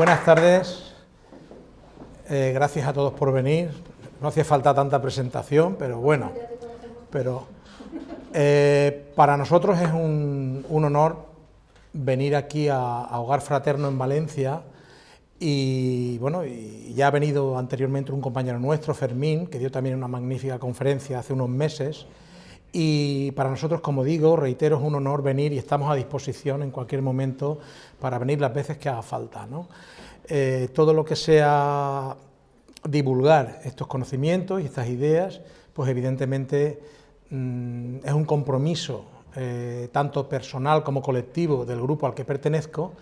Buenas tardes, eh, gracias a todos por venir. No hace falta tanta presentación, pero bueno, pero eh, para nosotros es un, honor venir aquí a, Hogar Fraterno en Valencia y bueno, ya ha venido anteriormente un compañero nuestro, Fermín, que dio también una magnífica conferencia hace unos meses y para nosotros, como digo, reitero, es un honor venir y estamos a disposición en cualquier momento para venir las veces que haga falta. Eh, todo lo que sea divulgar estos conocimientos y estas ideas, pues evidentemente mm, es un compromiso eh, tanto personal como colectivo del grupo al que pertenezco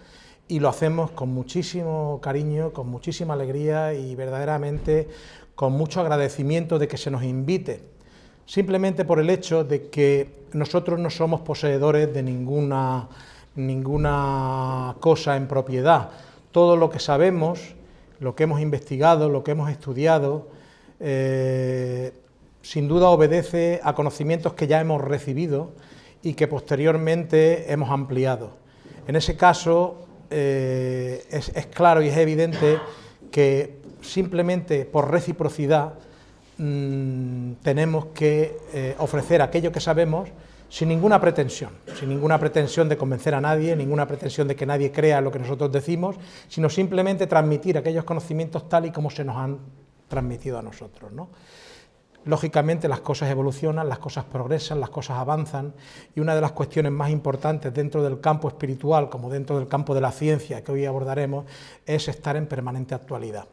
y lo hacemos con muchísimo cariño, con muchísima alegría y verdaderamente con mucho agradecimiento de que se nos invite simplemente por el hecho de que nosotros no somos poseedores de ninguna, ninguna cosa en propiedad. Todo lo que sabemos, lo que hemos investigado, lo que hemos estudiado, eh, sin duda obedece a conocimientos que ya hemos recibido y que posteriormente hemos ampliado. En ese caso, eh, es, es claro y es evidente que simplemente por reciprocidad Mm, tenemos que eh, ofrecer aquello que sabemos sin ninguna pretensión, sin ninguna pretensión de convencer a nadie, ninguna pretensión de que nadie crea lo que nosotros decimos, sino simplemente transmitir aquellos conocimientos tal y como se nos han transmitido a nosotros. Lógicamente las cosas evolucionan, las cosas progresan, las cosas avanzan y una de las cuestiones más importantes dentro del campo espiritual como dentro del campo de la ciencia que hoy abordaremos es estar en permanente actualidad.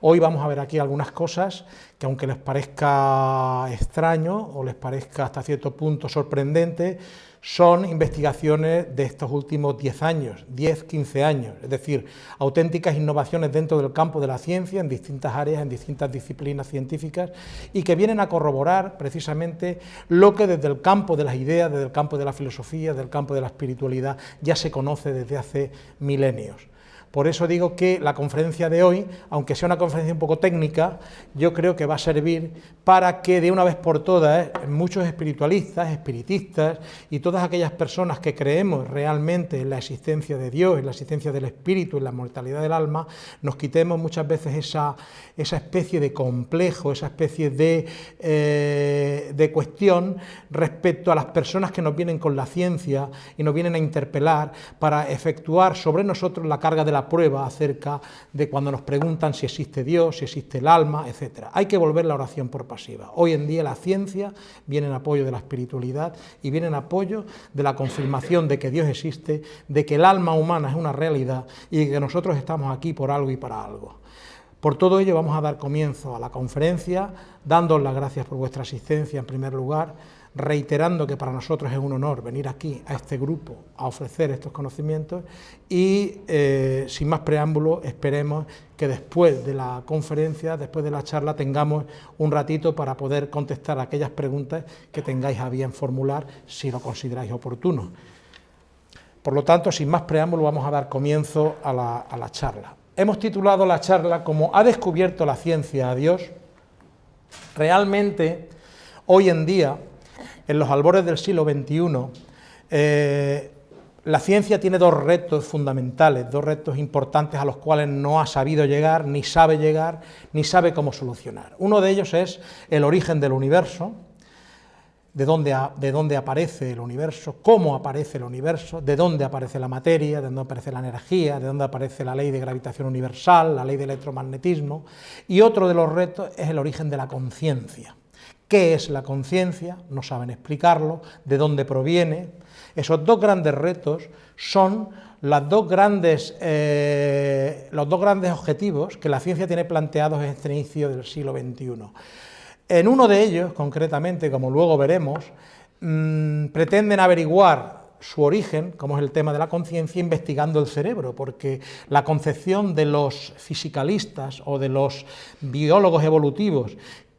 Hoy vamos a ver aquí algunas cosas que aunque les parezca extraño o les parezca hasta cierto punto sorprendente, son investigaciones de estos últimos 10 años, 10, 15 años, es decir, auténticas innovaciones dentro del campo de la ciencia, en distintas áreas, en distintas disciplinas científicas, y que vienen a corroborar precisamente lo que desde el campo de las ideas, desde el campo de la filosofía, del campo de la espiritualidad, ya se conoce desde hace milenios. Por eso digo que la conferencia de hoy, aunque sea una conferencia un poco técnica, yo creo que va a servir para que de una vez por todas muchos espiritualistas, espiritistas y todas aquellas personas que creemos realmente en la existencia de Dios, en la existencia del espíritu, en la mortalidad del alma, nos quitemos muchas veces esa, esa especie de complejo, esa especie de, eh, de cuestión respecto a las personas que nos vienen con la ciencia y nos vienen a interpelar para efectuar sobre nosotros la carga de la prueba acerca de cuando nos preguntan si existe Dios, si existe el alma, etc. Hay que volver la oración por pasiva. Hoy en día la ciencia viene en apoyo de la espiritualidad y viene en apoyo de la confirmación de que Dios existe, de que el alma humana es una realidad y de que nosotros estamos aquí por algo y para algo. Por todo ello vamos a dar comienzo a la conferencia, dándos las gracias por vuestra asistencia en primer lugar, reiterando que para nosotros es un honor venir aquí a este grupo a ofrecer estos conocimientos y eh, sin más preámbulo esperemos que después de la conferencia, después de la charla, tengamos un ratito para poder contestar aquellas preguntas que tengáis a bien formular si lo consideráis oportuno. Por lo tanto, sin más preámbulo, vamos a dar comienzo a la, a la charla. Hemos titulado la charla como ¿Ha descubierto la ciencia a Dios? Realmente, hoy en día, en los albores del siglo XXI, eh, la ciencia tiene dos retos fundamentales, dos retos importantes a los cuales no ha sabido llegar, ni sabe llegar, ni sabe cómo solucionar. Uno de ellos es el origen del universo, de dónde, de dónde, aparece el universo, cómo aparece el universo, de dónde aparece la materia, de dónde aparece la energía, de dónde aparece la ley de gravitación universal, la ley del electromagnetismo, y otro de los retos es el origen de la conciencia. ¿Qué es la conciencia? No saben explicarlo, de dónde proviene. Esos dos grandes retos son dos grandes, eh, los dos grandes objetivos que la ciencia tiene planteados en este inicio del siglo XXI. En uno de ellos, concretamente, como luego veremos, mm, pretenden averiguar su origen, como es el tema de la conciencia, investigando el cerebro, porque la concepción de los fisicalistas o de los biólogos evolutivos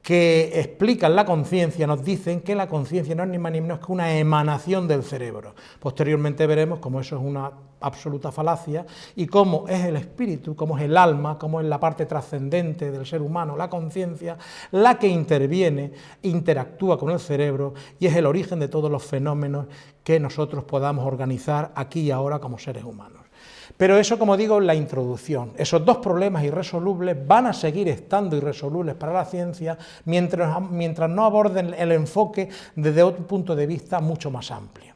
que explican la conciencia nos dicen que la conciencia no es ni más ni menos que una emanación del cerebro. Posteriormente veremos cómo eso es una absoluta falacia y cómo es el espíritu, cómo es el alma, cómo es la parte trascendente del ser humano, la conciencia, la que interviene, interactúa con el cerebro y es el origen de todos los fenómenos que nosotros podamos organizar aquí y ahora como seres humanos. Pero eso, como digo, es la introducción. Esos dos problemas irresolubles van a seguir estando irresolubles para la ciencia mientras, mientras no aborden el enfoque desde un punto de vista mucho más amplio,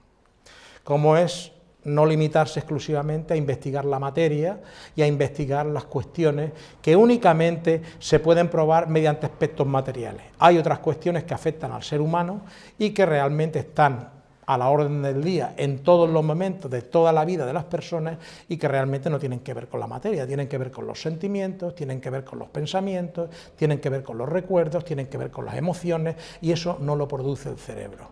como es no limitarse exclusivamente a investigar la materia y a investigar las cuestiones que únicamente se pueden probar mediante aspectos materiales. Hay otras cuestiones que afectan al ser humano y que realmente están a la orden del día en todos los momentos de toda la vida de las personas y que realmente no tienen que ver con la materia, tienen que ver con los sentimientos, tienen que ver con los pensamientos, tienen que ver con los recuerdos, tienen que ver con las emociones y eso no lo produce el cerebro.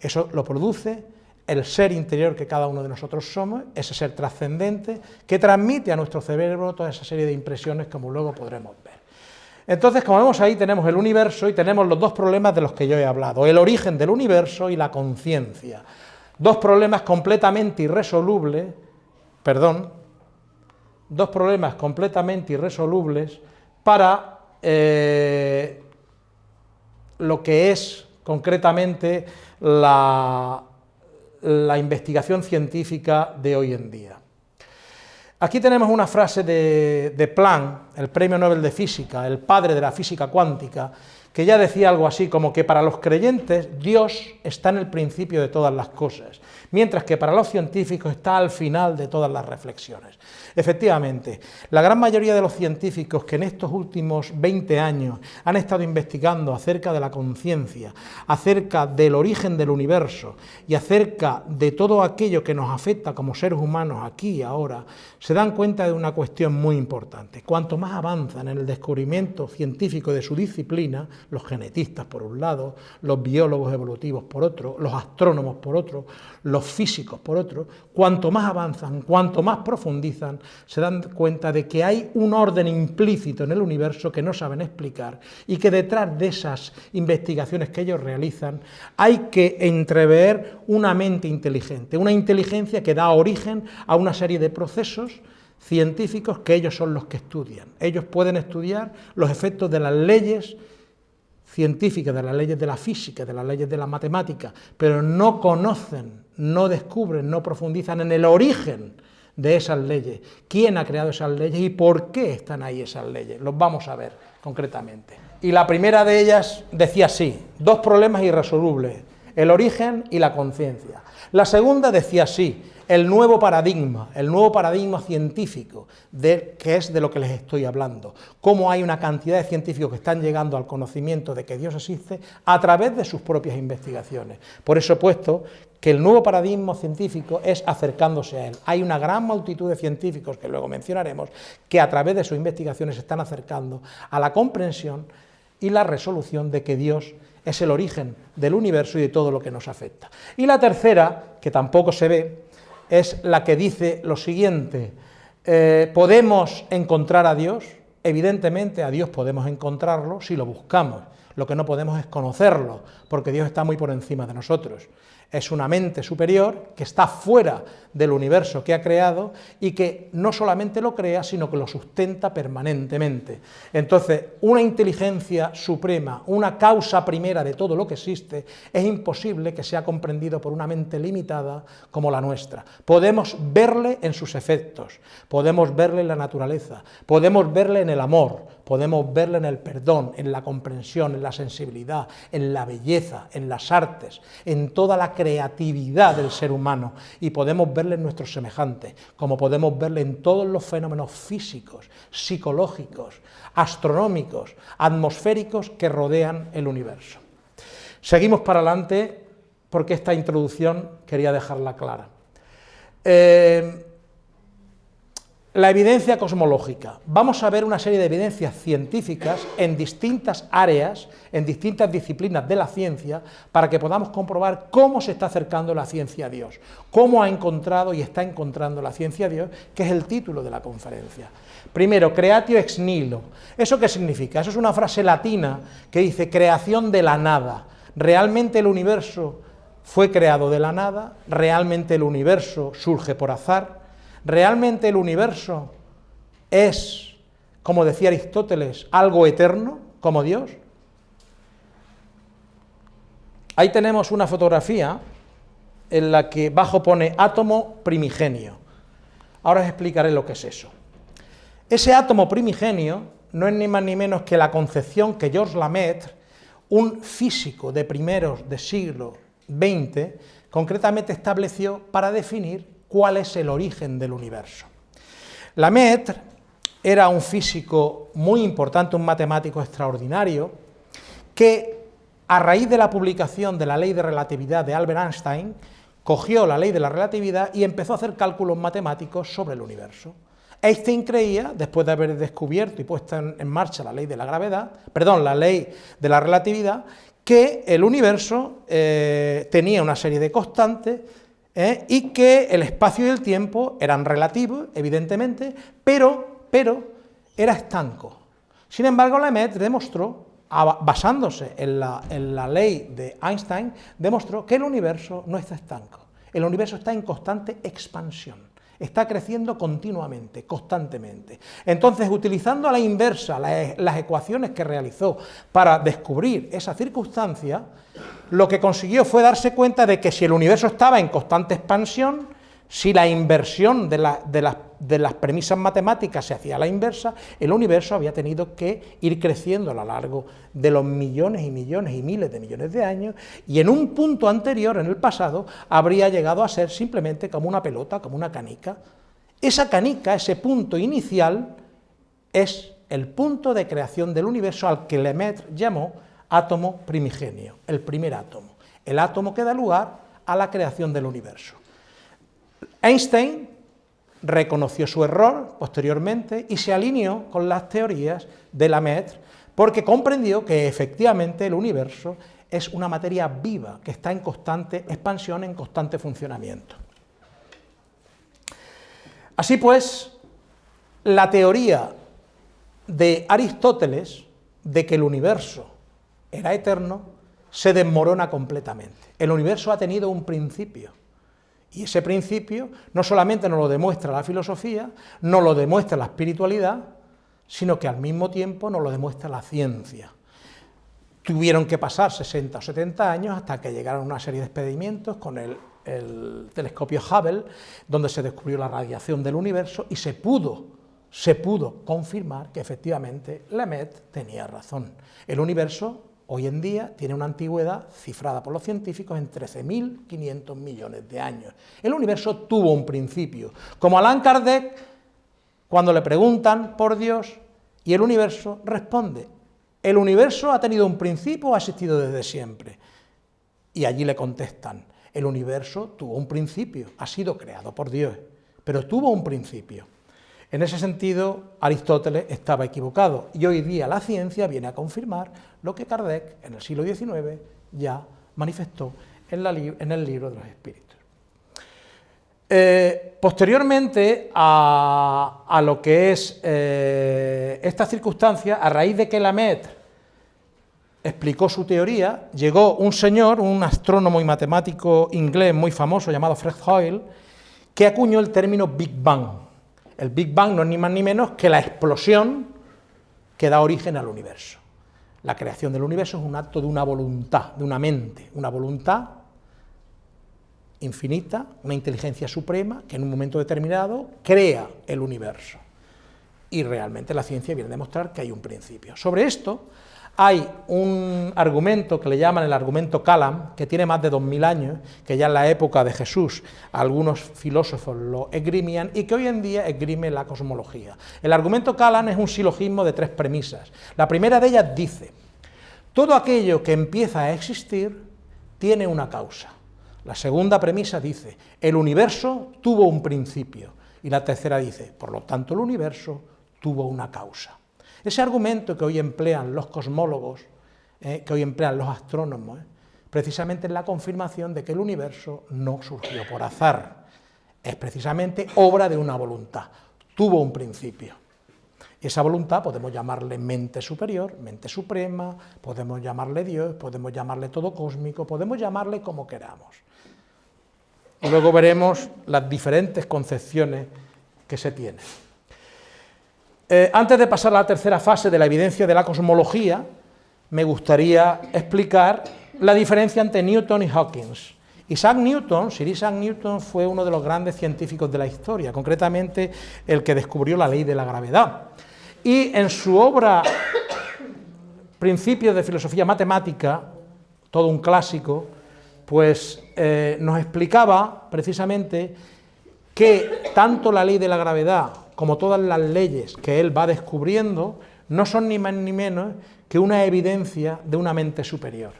Eso lo produce el ser interior que cada uno de nosotros somos, ese ser trascendente que transmite a nuestro cerebro toda esa serie de impresiones como luego podremos ver. Entonces, como vemos ahí, tenemos el universo y tenemos los dos problemas de los que yo he hablado, el origen del universo y la conciencia. Dos problemas completamente irresolubles, perdón, dos problemas completamente irresolubles para eh, lo que es concretamente la, la investigación científica de hoy en día. Aquí tenemos una frase de, de, Planck, el premio Nobel de Física, el padre de la física cuántica, que ya decía algo así como que para los creyentes Dios está en el principio de todas las cosas, mientras que para los científicos está al final de todas las reflexiones. Efectivamente, la gran mayoría de los científicos que en estos últimos 20 años han estado investigando acerca de la conciencia, acerca del origen del universo y acerca de todo aquello que nos afecta como seres humanos aquí y ahora, se dan cuenta de una cuestión muy importante. Cuanto más avanzan en el descubrimiento científico de su disciplina, los genetistas por un lado, los biólogos evolutivos por otro, los astrónomos por otro, los físicos por otro, cuanto más avanzan, cuanto más profundizan, se dan cuenta de que hay un orden implícito en el universo que no saben explicar y que detrás de esas investigaciones que ellos realizan hay que entrever una mente inteligente, una inteligencia que da origen a una serie de procesos científicos que ellos son los que estudian. Ellos pueden estudiar los efectos de las leyes científicas, de las leyes de la física, de las leyes de la matemática, pero no conocen, no descubren, no profundizan en el origen de esas leyes, quién ha creado esas leyes y por qué están ahí esas leyes. Los vamos a ver concretamente. Y la primera de ellas decía así, dos problemas irresolubles, el origen y la conciencia. La segunda decía así, el nuevo paradigma, el nuevo paradigma científico, de, que es de lo que les estoy hablando, cómo hay una cantidad de científicos que están llegando al conocimiento de que Dios existe a través de sus propias investigaciones. Por eso he puesto que el nuevo paradigma científico es acercándose a él. Hay una gran multitud de científicos, que luego mencionaremos, que a través de sus investigaciones se están acercando a la comprensión y la resolución de que Dios es el origen del universo y de todo lo que nos afecta. Y la tercera, que tampoco se ve, es la que dice lo siguiente, eh, ¿podemos encontrar a Dios? Evidentemente a Dios podemos encontrarlo si lo buscamos, lo que no podemos es conocerlo, porque Dios está muy por encima de nosotros es una mente superior que está fuera del universo que ha creado y que no solamente lo crea, sino que lo sustenta permanentemente. Entonces, una inteligencia suprema, una causa primera de todo lo que existe, es imposible que sea comprendido por una mente limitada como la nuestra. Podemos verle en sus efectos, podemos verle en la naturaleza, podemos verle en el amor, podemos verle en el perdón, en la comprensión, en la sensibilidad, en la belleza, en las artes, en toda la creatividad del ser humano y podemos verle en nuestros semejantes, como podemos verle en todos los fenómenos físicos, psicológicos, astronómicos, atmosféricos que rodean el universo. Seguimos para adelante porque esta introducción quería dejarla clara. Eh, la evidencia cosmológica. Vamos a ver una serie de evidencias científicas en distintas áreas, en distintas disciplinas de la ciencia, para que podamos comprobar cómo se está acercando la ciencia a Dios, cómo ha encontrado y está encontrando la ciencia a Dios, que es el título de la conferencia. Primero, creatio ex nihilo. ¿Eso qué significa? Eso es una frase latina que dice creación de la nada. ¿Realmente el universo fue creado de la nada? ¿Realmente el universo surge por azar? ¿Realmente el universo es, como decía Aristóteles, algo eterno, como Dios? Ahí tenemos una fotografía en la que bajo pone átomo primigenio. Ahora os explicaré lo que es eso. Ese átomo primigenio no es ni más ni menos que la concepción que Georges Lemaitre, un físico de primeros de siglo XX, concretamente estableció para definir cuál es el origen del universo. Lemaitre era un físico muy importante, un matemático extraordinario, que a raíz de la publicación de la ley de relatividad de Albert Einstein, cogió la ley de la relatividad y empezó a hacer cálculos matemáticos sobre el universo. Einstein creía, después de haber descubierto y puesto en, marcha la ley de la gravedad, perdón, la ley de la relatividad, que el universo eh, tenía una serie de constantes eh, y que el espacio y el tiempo eran relativos, evidentemente, pero, pero era estanco. Sin embargo, Lemaitre demostró, basándose en la, en la ley de Einstein, demostró que el universo no está estanco, el universo está en constante expansión está creciendo continuamente, constantemente. Entonces, utilizando a la inversa las ecuaciones que realizó para descubrir esa circunstancia, lo que consiguió fue darse cuenta de que si el universo estaba en constante expansión, si la inversión de, las premisas matemáticas se hacía a la inversa, el universo había tenido que ir creciendo a lo largo de los millones y millones y miles de millones de años, y en un punto anterior, en el pasado, habría llegado a ser simplemente como una pelota, como una canica. Esa canica, ese punto inicial, es el punto de creación del universo al que Lemaitre llamó átomo primigenio, el primer átomo, el átomo que da lugar a la creación del universo. Einstein reconoció su error posteriormente y se alineó con las teorías de Lemaitre porque comprendió que efectivamente el universo es una materia viva que está en constante expansión, en constante funcionamiento. Así pues, la teoría de Aristóteles de que el universo era eterno se desmorona completamente. El universo ha tenido un principio, y ese principio no solamente nos lo demuestra la filosofía, nos lo demuestra la espiritualidad, sino que al mismo tiempo nos lo demuestra la ciencia. Tuvieron que pasar 60 o 70 años hasta que llegaron una serie de experimentos con el, telescopio Hubble, donde se descubrió la radiación del universo y se pudo, se pudo confirmar que efectivamente Lemaitre tenía razón. El universo hoy en día tiene una antigüedad cifrada por los científicos en 13.500 millones de años. El universo tuvo un principio. Como Allan Kardec, cuando le preguntan por Dios, y el universo responde, ¿el universo ha tenido un principio o ha existido desde siempre? Y allí le contestan, el universo tuvo un principio, ha sido creado por Dios, pero tuvo un principio. En ese sentido, Aristóteles estaba equivocado y hoy día la ciencia viene a confirmar lo que Kardec en el siglo XIX ya manifestó en, el libro de los espíritus. Eh, posteriormente a, lo que es eh, esta circunstancia, a raíz de que Lemaitre explicó su teoría, llegó un señor, un astrónomo y matemático inglés muy famoso llamado Fred Hoyle, que acuñó el término Big Bang. El Big Bang no es ni más ni menos que la explosión que da origen al universo. La creación del universo es un acto de una voluntad, de una mente, una voluntad infinita, una inteligencia suprema que en un momento determinado crea el universo. Y realmente la ciencia viene a demostrar que hay un principio. Sobre esto hay un argumento que le llaman el argumento Calam, que tiene más de 2000 años, que ya en la época de Jesús algunos filósofos lo esgrimían y que hoy en día esgrime la cosmología. El argumento Calam es un silogismo de tres premisas. La primera de ellas dice, todo aquello que empieza a existir tiene una causa. La segunda premisa dice, el universo tuvo un principio. Y la tercera dice, por lo tanto el universo tuvo una causa. Ese argumento que hoy emplean los cosmólogos, eh, que hoy emplean los astrónomos, eh, precisamente es la confirmación de que el universo no surgió por azar, es precisamente obra de una voluntad, tuvo un principio. Esa voluntad podemos llamarle mente superior, mente suprema, podemos llamarle Dios, podemos llamarle todo cósmico, podemos llamarle como queramos. Y luego veremos las diferentes concepciones que se tienen. Eh, antes de pasar a la tercera fase de la evidencia de la cosmología, me gustaría explicar la diferencia entre Newton y Hawkins Isaac Newton, Sir Isaac Newton fue uno de los grandes científicos de la historia, concretamente el que descubrió la ley de la gravedad. Y en su obra Principios de Filosofía Matemática, todo un clásico, pues eh, nos explicaba precisamente que tanto la ley de la gravedad como todas las leyes que él va descubriendo no son ni más ni menos que una evidencia de una mente superior.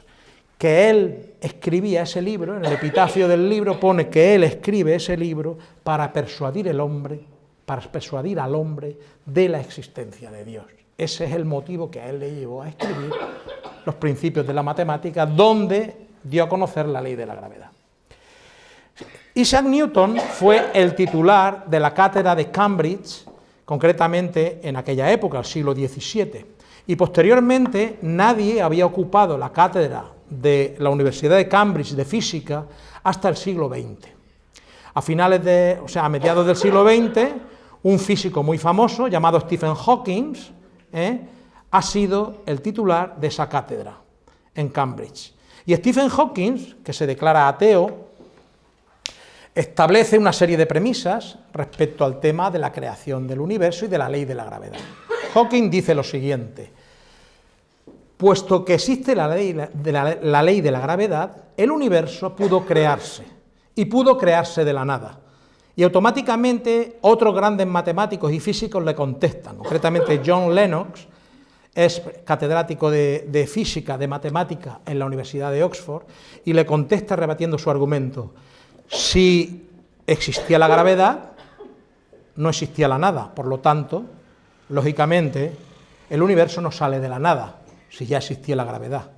Que él escribía ese libro, en el epitafio del libro pone que él escribe ese libro para persuadir el hombre, para persuadir al hombre de la existencia de Dios. Ese es el motivo que a él le llevó a escribir los principios de la matemática, donde dio a conocer la ley de la gravedad. Isaac Newton fue el titular de la cátedra de Cambridge, concretamente en aquella época, el siglo XVII, y posteriormente nadie había ocupado la cátedra de la Universidad de Cambridge de Física hasta el siglo XX. A finales de, o sea, a mediados del siglo XX, un físico muy famoso llamado Stephen Hawking ¿eh? ha sido el titular de esa cátedra en Cambridge. Y Stephen Hawking, que se declara ateo, establece una serie de premisas respecto al tema de la creación del universo y de la ley de la gravedad. Hawking dice lo siguiente, puesto que existe la ley de la, ley de la gravedad, el universo pudo crearse, y pudo crearse de la nada. Y automáticamente otros grandes matemáticos y físicos le contestan, concretamente John Lennox, es catedrático de, física, de matemática en la Universidad de Oxford, y le contesta rebatiendo su argumento. Si existía la gravedad, no existía la nada, por lo tanto, lógicamente, el universo no sale de la nada, si ya existía la gravedad.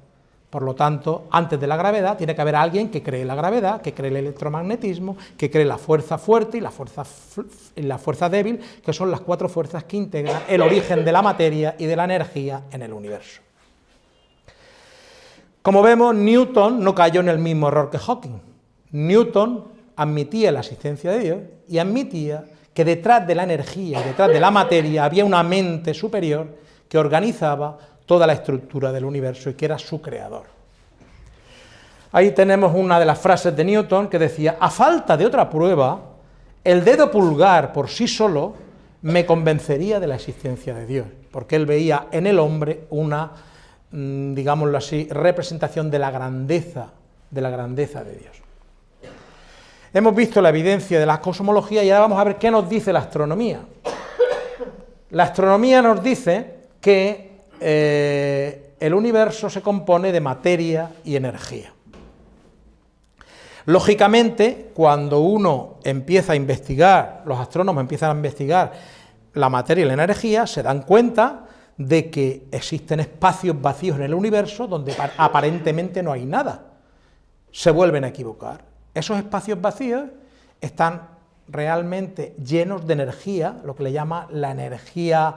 Por lo tanto, antes de la gravedad tiene que haber alguien que cree la gravedad, que cree el electromagnetismo, que cree la fuerza fuerte y la fuerza, la fuerza débil, que son las cuatro fuerzas que integran el origen de la materia y de la energía en el universo. Como vemos, Newton no cayó en el mismo error que Hawking. Newton admitía la existencia de Dios y admitía que detrás de la energía detrás de la materia había una mente superior que organizaba toda la estructura del universo y que era su creador. Ahí tenemos una de las frases de Newton que decía, a falta de otra prueba, el dedo pulgar por sí solo me convencería de la existencia de Dios, porque él veía en el hombre una, mm, digámoslo así, representación de la grandeza, de la grandeza de Dios. Hemos visto la evidencia de la cosmología y ahora vamos a ver qué nos dice la astronomía. La astronomía nos dice que eh, el universo se compone de materia y energía. Lógicamente, cuando uno empieza a investigar, los astrónomos empiezan a investigar la materia y la energía, se dan cuenta de que existen espacios vacíos en el universo donde aparentemente no hay nada. Se vuelven a equivocar. Esos espacios vacíos están realmente llenos de energía, lo que le llama la energía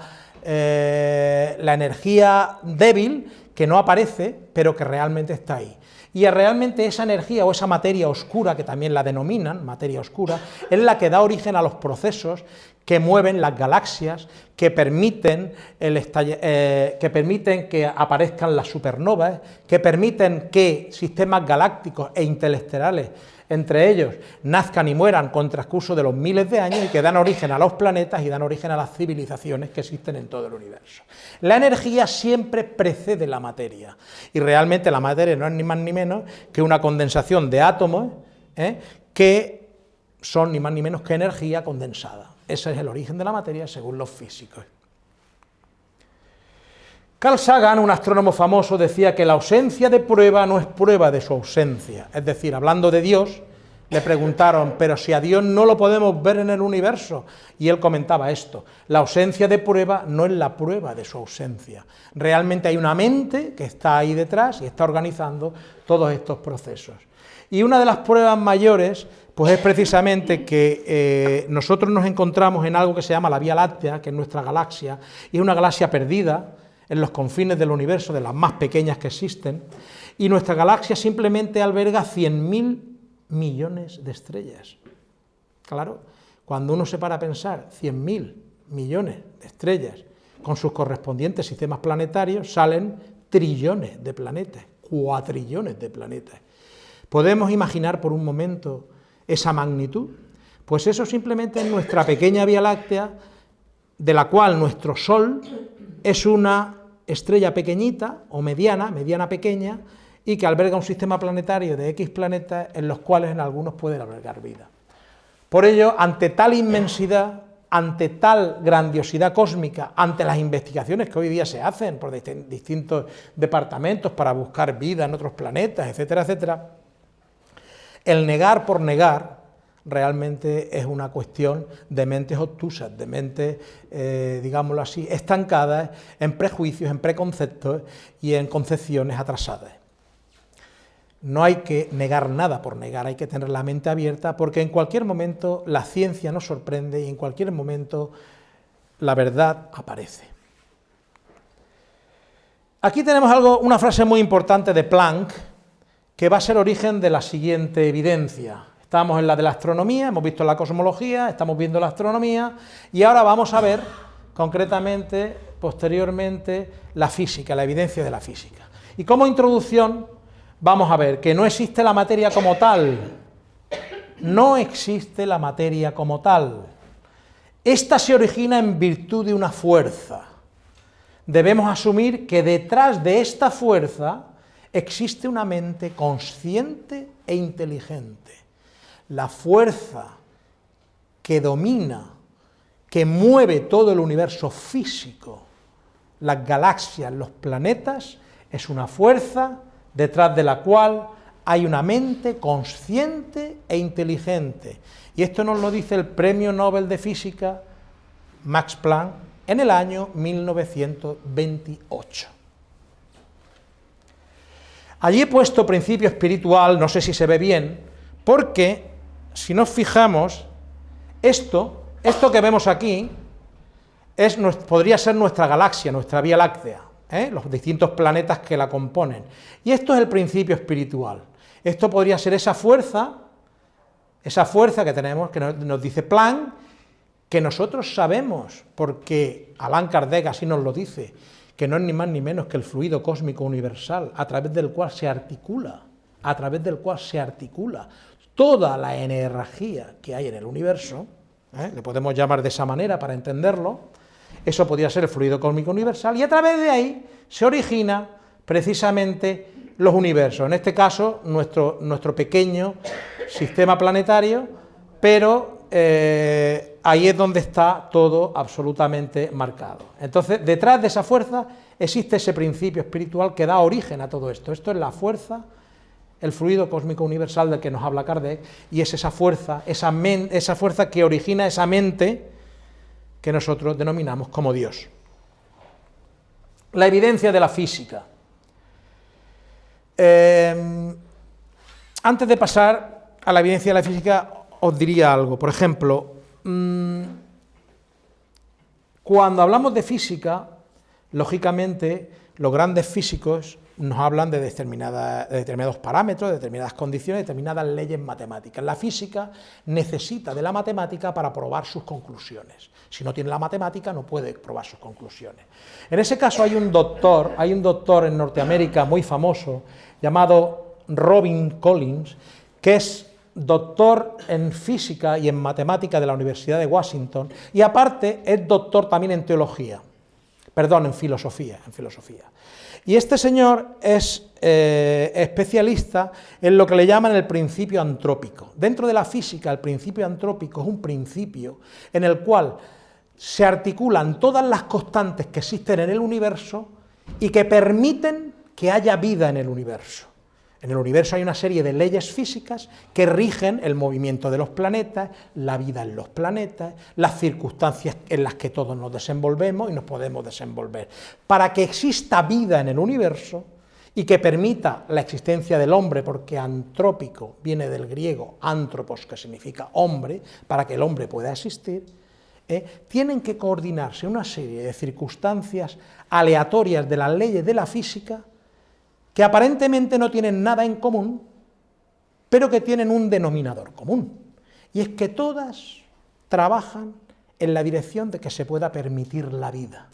eh, la energía débil que no aparece, pero que realmente está ahí. Y realmente esa energía o esa materia oscura, que también la denominan materia oscura, es la que da origen a los procesos que mueven las galaxias, que permiten, eh, que, permiten que aparezcan las supernovas, que permiten que sistemas galácticos e interestelares entre ellos nazcan y mueran con transcurso de los miles de años y que dan origen a los planetas y dan origen a las civilizaciones que existen en todo el universo. La energía siempre precede la materia y realmente la materia no es ni más ni menos que una condensación de átomos ¿eh? que son ni más ni menos que energía condensada. Ese es el origen de la materia según los físicos. Carl Sagan, un astrónomo famoso, decía que la ausencia de prueba no es prueba de su ausencia. Es decir, hablando de Dios, le preguntaron, pero si a Dios no lo podemos ver en el universo. Y él comentaba esto, la ausencia de prueba no es la prueba de su ausencia. Realmente hay una mente que está ahí detrás y está organizando todos estos procesos. Y una de las pruebas mayores, pues es precisamente que eh, nosotros nos encontramos en algo que se llama la Vía Láctea, que es nuestra galaxia, y es una galaxia perdida, en los confines del universo, de las más pequeñas que existen, y nuestra galaxia simplemente alberga 100.000 millones de estrellas. Claro, cuando uno se para a pensar 100.000 millones de estrellas con sus correspondientes sistemas planetarios, salen trillones de planetas, cuatrillones de planetas. ¿Podemos imaginar por un momento esa magnitud? Pues eso simplemente es nuestra pequeña Vía Láctea, de la cual nuestro Sol es una estrella pequeñita o mediana, mediana pequeña, y que alberga un sistema planetario de X planetas en los cuales en algunos pueden albergar vida. Por ello, ante tal inmensidad, ante tal grandiosidad cósmica, ante las investigaciones que hoy día se hacen por distintos departamentos para buscar vida en otros planetas, etcétera, etcétera, el negar por negar realmente es una cuestión de mentes obtusas, de mentes, eh, digámoslo así, estancadas en prejuicios, en preconceptos y en concepciones atrasadas. No hay que negar nada por negar, hay que tener la mente abierta porque en cualquier momento la ciencia nos sorprende y en cualquier momento la verdad aparece. Aquí tenemos algo, una frase muy importante de Planck que va a ser origen de la siguiente evidencia. Estamos en la de la astronomía, hemos visto la cosmología, estamos viendo la astronomía y ahora vamos a ver concretamente, posteriormente, la física, la evidencia de la física. Y como introducción vamos a ver que no existe la materia como tal, no existe la materia como tal. Esta se origina en virtud de una fuerza. Debemos asumir que detrás de esta fuerza existe una mente consciente e inteligente. La fuerza que domina, que mueve todo el universo físico, las galaxias, los planetas, es una fuerza detrás de la cual hay una mente consciente e inteligente. Y esto nos lo dice el Premio Nobel de Física Max Planck en el año 1928. Allí he puesto principio espiritual, no sé si se ve bien, porque si nos fijamos, esto, esto que vemos aquí, es, podría ser nuestra galaxia, nuestra Vía Láctea. ¿eh? los distintos planetas que la componen. Y esto es el principio espiritual. Esto podría ser esa fuerza, esa fuerza que tenemos, que nos, dice Planck, que nosotros sabemos, porque Allan Kardec así nos lo dice, que no es ni más ni menos que el fluido cósmico universal, a través del cual se articula, a través del cual se articula toda la energía que hay en el universo, ¿eh? le podemos llamar de esa manera para entenderlo, eso podría ser el fluido cósmico universal, y a través de ahí se origina precisamente los universos, en este caso nuestro, nuestro pequeño sistema planetario, pero eh, ahí es donde está todo absolutamente marcado. Entonces, detrás de esa fuerza existe ese principio espiritual que da origen a todo esto. Esto es la fuerza, el fluido cósmico universal del que nos habla Kardec, y es esa fuerza, esa, esa fuerza que origina esa mente que nosotros denominamos como Dios. La evidencia de la física. Eh, antes de pasar a la evidencia de la física, os diría algo. Por ejemplo, mm, cuando hablamos de física, lógicamente, los grandes físicos nos hablan de, determinados parámetros, de determinadas condiciones, de determinadas leyes matemáticas. La física necesita de la matemática para probar sus conclusiones. Si no tiene la matemática, no puede probar sus conclusiones. En ese caso hay un doctor, hay un doctor en Norteamérica muy famoso, llamado Robin Collins, que es doctor en física y en matemática de la Universidad de Washington, y aparte es doctor también en teología, perdón, en filosofía, en filosofía. Y este señor es eh, especialista en lo que le llaman el principio antrópico. Dentro de la física, el principio antrópico es un principio en el cual se articulan todas las constantes que existen en el universo y que permiten que haya vida en el universo. En el universo hay una serie de leyes físicas que rigen el movimiento de los planetas, la vida en los planetas, las circunstancias en las que todos nos desenvolvemos y nos podemos desenvolver. Para que exista vida en el universo y que permita la existencia del hombre, porque antrópico viene del griego antropos, que significa hombre, para que el hombre pueda existir, ¿eh? tienen que coordinarse una serie de circunstancias aleatorias de las leyes de la física que aparentemente no tienen nada en común, pero que tienen un denominador común, y es que todas trabajan en la dirección de que se pueda permitir la vida.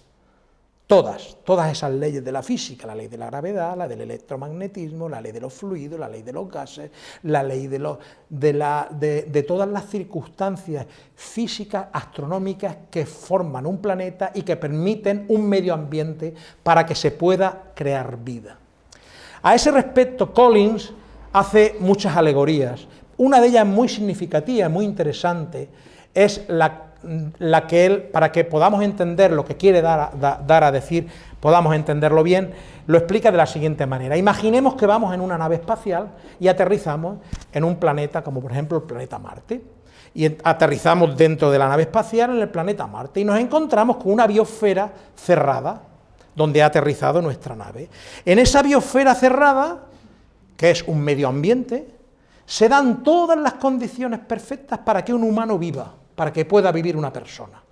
todas, todas esas leyes de la física, la ley de la gravedad, la del electromagnetismo, la ley de los fluidos, la ley de los gases, la ley de, de, todas las circunstancias físicas, astronómicas que forman un planeta y que permiten un medio ambiente para que se pueda crear vida. A ese respecto, Collins hace muchas alegorías. Una de ellas muy significativa, muy interesante, es la que él, para que podamos entender lo que quiere dar a, decir, podamos entenderlo bien, lo explica de la siguiente manera. Imaginemos que vamos en una nave espacial y aterrizamos en un planeta como por ejemplo el planeta Marte. Y aterrizamos dentro de la nave espacial en el planeta Marte y nos encontramos con una biosfera cerrada donde ha aterrizado nuestra nave. En esa biosfera cerrada, que es un medio ambiente, se dan todas las condiciones perfectas para que un humano viva para que pueda vivir una persona.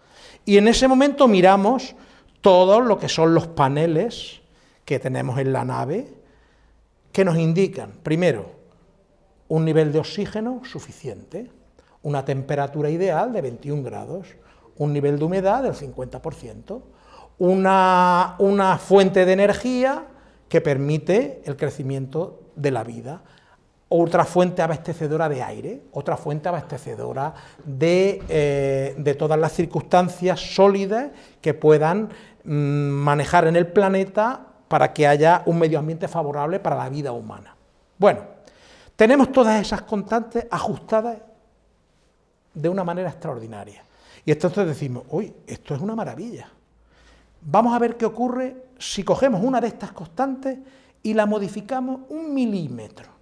Y en ese momento miramos todo lo que son los paneles que tenemos en la nave, que nos indican, primero, un nivel de oxígeno suficiente, una temperatura ideal de 21 grados, un nivel de humedad del 50%, una, una fuente de energía que permite el crecimiento de la vida, otra fuente abastecedora de aire, otra fuente abastecedora de, eh, de todas las circunstancias sólidas que puedan mm, manejar en el planeta para que haya un medio ambiente favorable para la vida humana. Bueno, tenemos todas esas constantes ajustadas de una manera extraordinaria. Y entonces decimos, uy, esto es una maravilla. Vamos a ver qué ocurre si cogemos una de estas constantes y la modificamos un milímetro.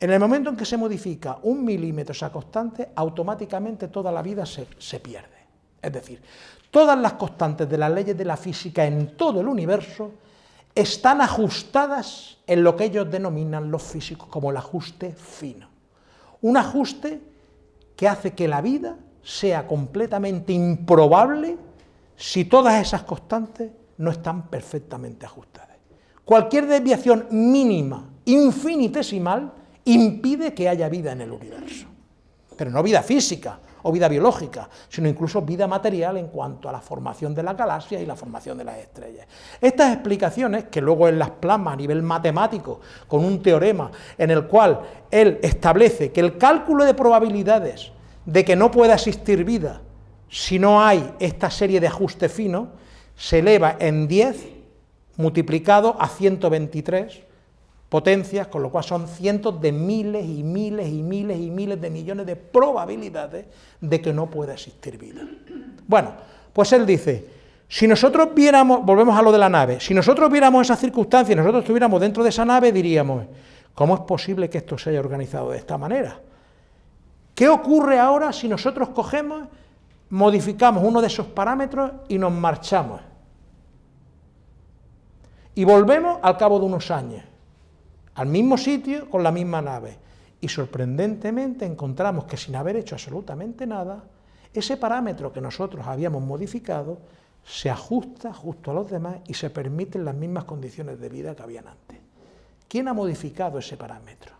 En el momento en que se modifica un milímetro esa constante, automáticamente toda la vida se, pierde. Es decir, todas las constantes de las leyes de la física en todo el universo están ajustadas en lo que ellos denominan los físicos como el ajuste fino. Un ajuste que hace que la vida sea completamente improbable si todas esas constantes no están perfectamente ajustadas. Cualquier desviación mínima, infinitesimal, impide que haya vida en el universo. Pero no vida física o vida biológica, sino incluso vida material en cuanto a la formación de la galaxia y la formación de las estrellas. Estas explicaciones, que luego él las plasma a nivel matemático, con un teorema en el cual él establece que el cálculo de probabilidades de que no pueda existir vida si no hay esta serie de ajuste fino, se eleva en 10 multiplicado a 123 potencias, con lo cual son cientos de miles y miles y miles y miles de millones de probabilidades de que no pueda existir vida. Bueno, pues él dice, si nosotros viéramos, volvemos a lo de la nave, si nosotros viéramos esas circunstancias y nosotros estuviéramos dentro de esa nave, diríamos, ¿cómo es posible que esto se haya organizado de esta manera? ¿Qué ocurre ahora si nosotros cogemos, modificamos uno de esos parámetros y nos marchamos? Y volvemos al cabo de unos años al mismo sitio con la misma nave. Y sorprendentemente encontramos que sin haber hecho absolutamente nada, ese parámetro que nosotros habíamos modificado se ajusta justo a los demás y se permiten las mismas condiciones de vida que habían antes. ¿Quién ha modificado ese parámetro?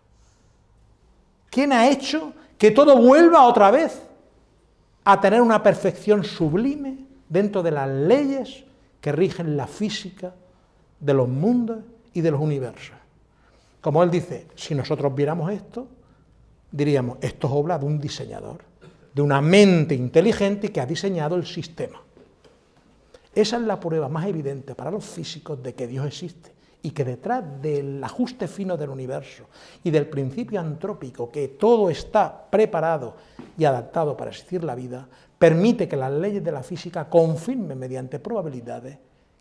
¿Quién ha hecho que todo vuelva otra vez a tener una perfección sublime dentro de las leyes que rigen la física de los mundos y de los universos? Como él dice, si nosotros viéramos esto, diríamos, esto es obra de un diseñador, de una mente inteligente que ha diseñado el sistema. Esa es la prueba más evidente para los físicos de que Dios existe y que detrás del ajuste fino del universo y del principio antrópico, que todo está preparado y adaptado para existir la vida, permite que las leyes de la física confirmen mediante probabilidades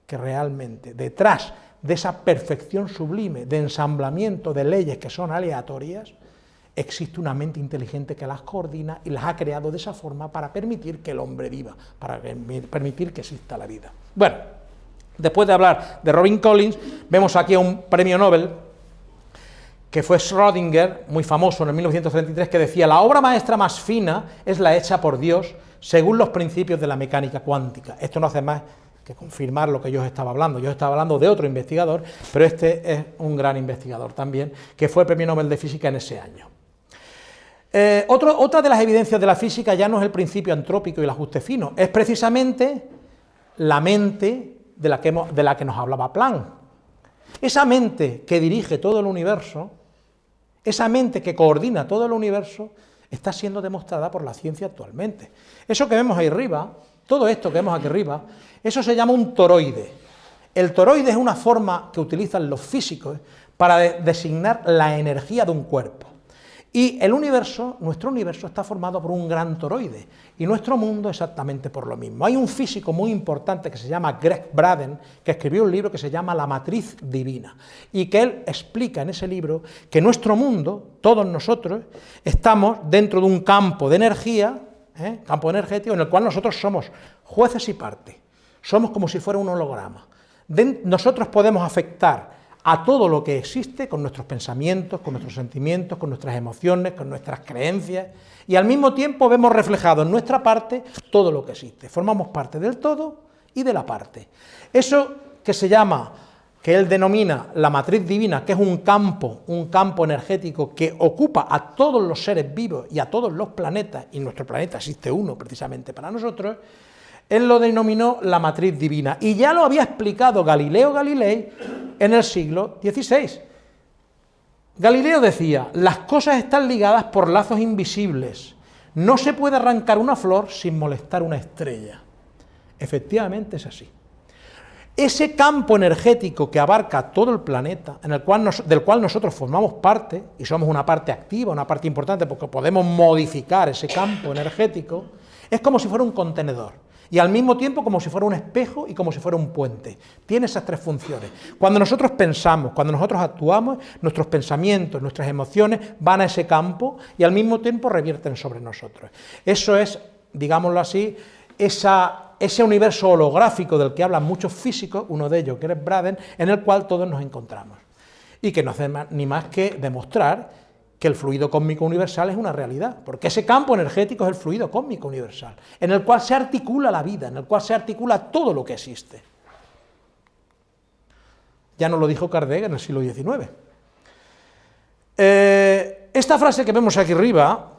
que realmente detrás de esa perfección sublime de ensamblamiento de leyes que son aleatorias, existe una mente inteligente que las coordina y las ha creado de esa forma para permitir que el hombre viva, para permitir que exista la vida. Bueno, después de hablar de Robin Collins, vemos aquí a un premio Nobel que fue Schrödinger, muy famoso en el 1933, que decía, la obra maestra más fina es la hecha por Dios según los principios de la mecánica cuántica. Esto no hace más que confirmar lo que yo estaba hablando. Yo estaba hablando de otro investigador, pero este es un gran investigador también, que fue premio Nobel de Física en ese año. Eh, otra de las evidencias de la física ya no es el principio antrópico y el ajuste fino, es precisamente la mente de la que, de la que nos hablaba Planck. Esa mente que dirige todo el universo, esa mente que coordina todo el universo, está siendo demostrada por la ciencia actualmente. Eso que vemos ahí arriba, todo esto que vemos aquí arriba, eso se llama un toroide. El toroide es una forma que utilizan los físicos para designar la energía de un cuerpo. Y el universo, nuestro universo, está formado por un gran toroide, y nuestro mundo exactamente por lo mismo. Hay un físico muy importante que se llama Greg Braden, que escribió un libro que se llama La matriz divina, y que él explica en ese libro que nuestro mundo, todos nosotros, estamos dentro de un campo de energía, ¿eh? campo energético, en el cual nosotros somos jueces y parte, somos como si fuera un holograma. nosotros podemos afectar a todo lo que existe con nuestros pensamientos, con nuestros sentimientos, con nuestras emociones, con nuestras creencias, y al mismo tiempo vemos reflejado en nuestra parte todo lo que existe. Formamos parte del todo y de la parte. Eso que se llama, que él denomina la matriz divina, que es un campo, un campo energético que ocupa a todos los seres vivos y a todos los planetas, y nuestro planeta existe uno precisamente para nosotros, él lo denominó la matriz divina, y ya lo había explicado Galileo Galilei en el siglo XVI. Galileo decía, las cosas están ligadas por lazos invisibles, no se puede arrancar una flor sin molestar una estrella. Efectivamente es así. Ese campo energético que abarca todo el planeta, en el cual del cual nosotros formamos parte, y somos una parte activa, una parte importante, porque podemos modificar ese campo energético, es como si fuera un contenedor y al mismo tiempo como si fuera un espejo y como si fuera un puente. Tiene esas tres funciones. Cuando nosotros pensamos, cuando nosotros actuamos, nuestros pensamientos, nuestras emociones van a ese campo y al mismo tiempo revierten sobre nosotros. Eso es, digámoslo así, ese universo holográfico del que hablan muchos físicos, uno de ellos que es Braden, en el cual todos nos encontramos. Y que no hace ni más que demostrar que el fluido cósmico universal es una realidad, porque ese campo energético es el fluido cósmico universal, en el cual se articula la vida, en el cual se articula todo lo que existe. Ya nos lo dijo Kardec en el siglo XIX. Eh, esta frase que vemos aquí arriba,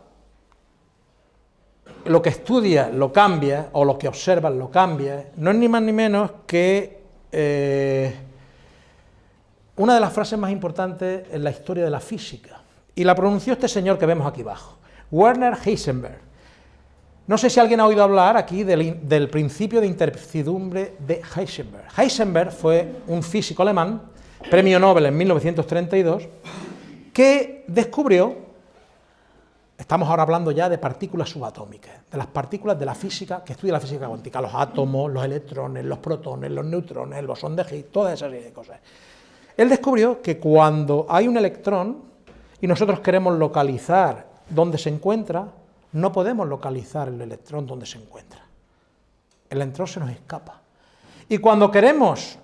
lo que estudia lo cambia, o lo que observa lo cambia, no es ni más ni menos que eh, una de las frases más importantes en la historia de la física y la pronunció este señor que vemos aquí abajo, Werner Heisenberg. No sé si alguien ha oído hablar aquí del, principio de incertidumbre de Heisenberg. Heisenberg fue un físico alemán, premio Nobel en 1932, que descubrió, estamos ahora hablando ya de partículas subatómicas, de las partículas de la física, que estudia la física cuántica, los átomos, los electrones, los protones, los neutrones, el bosón de Higgs, toda esa serie de cosas. Él descubrió que cuando hay un electrón, y nosotros queremos localizar dónde se encuentra, no podemos localizar el electrón donde se encuentra. El electrón se nos escapa. Y cuando queremos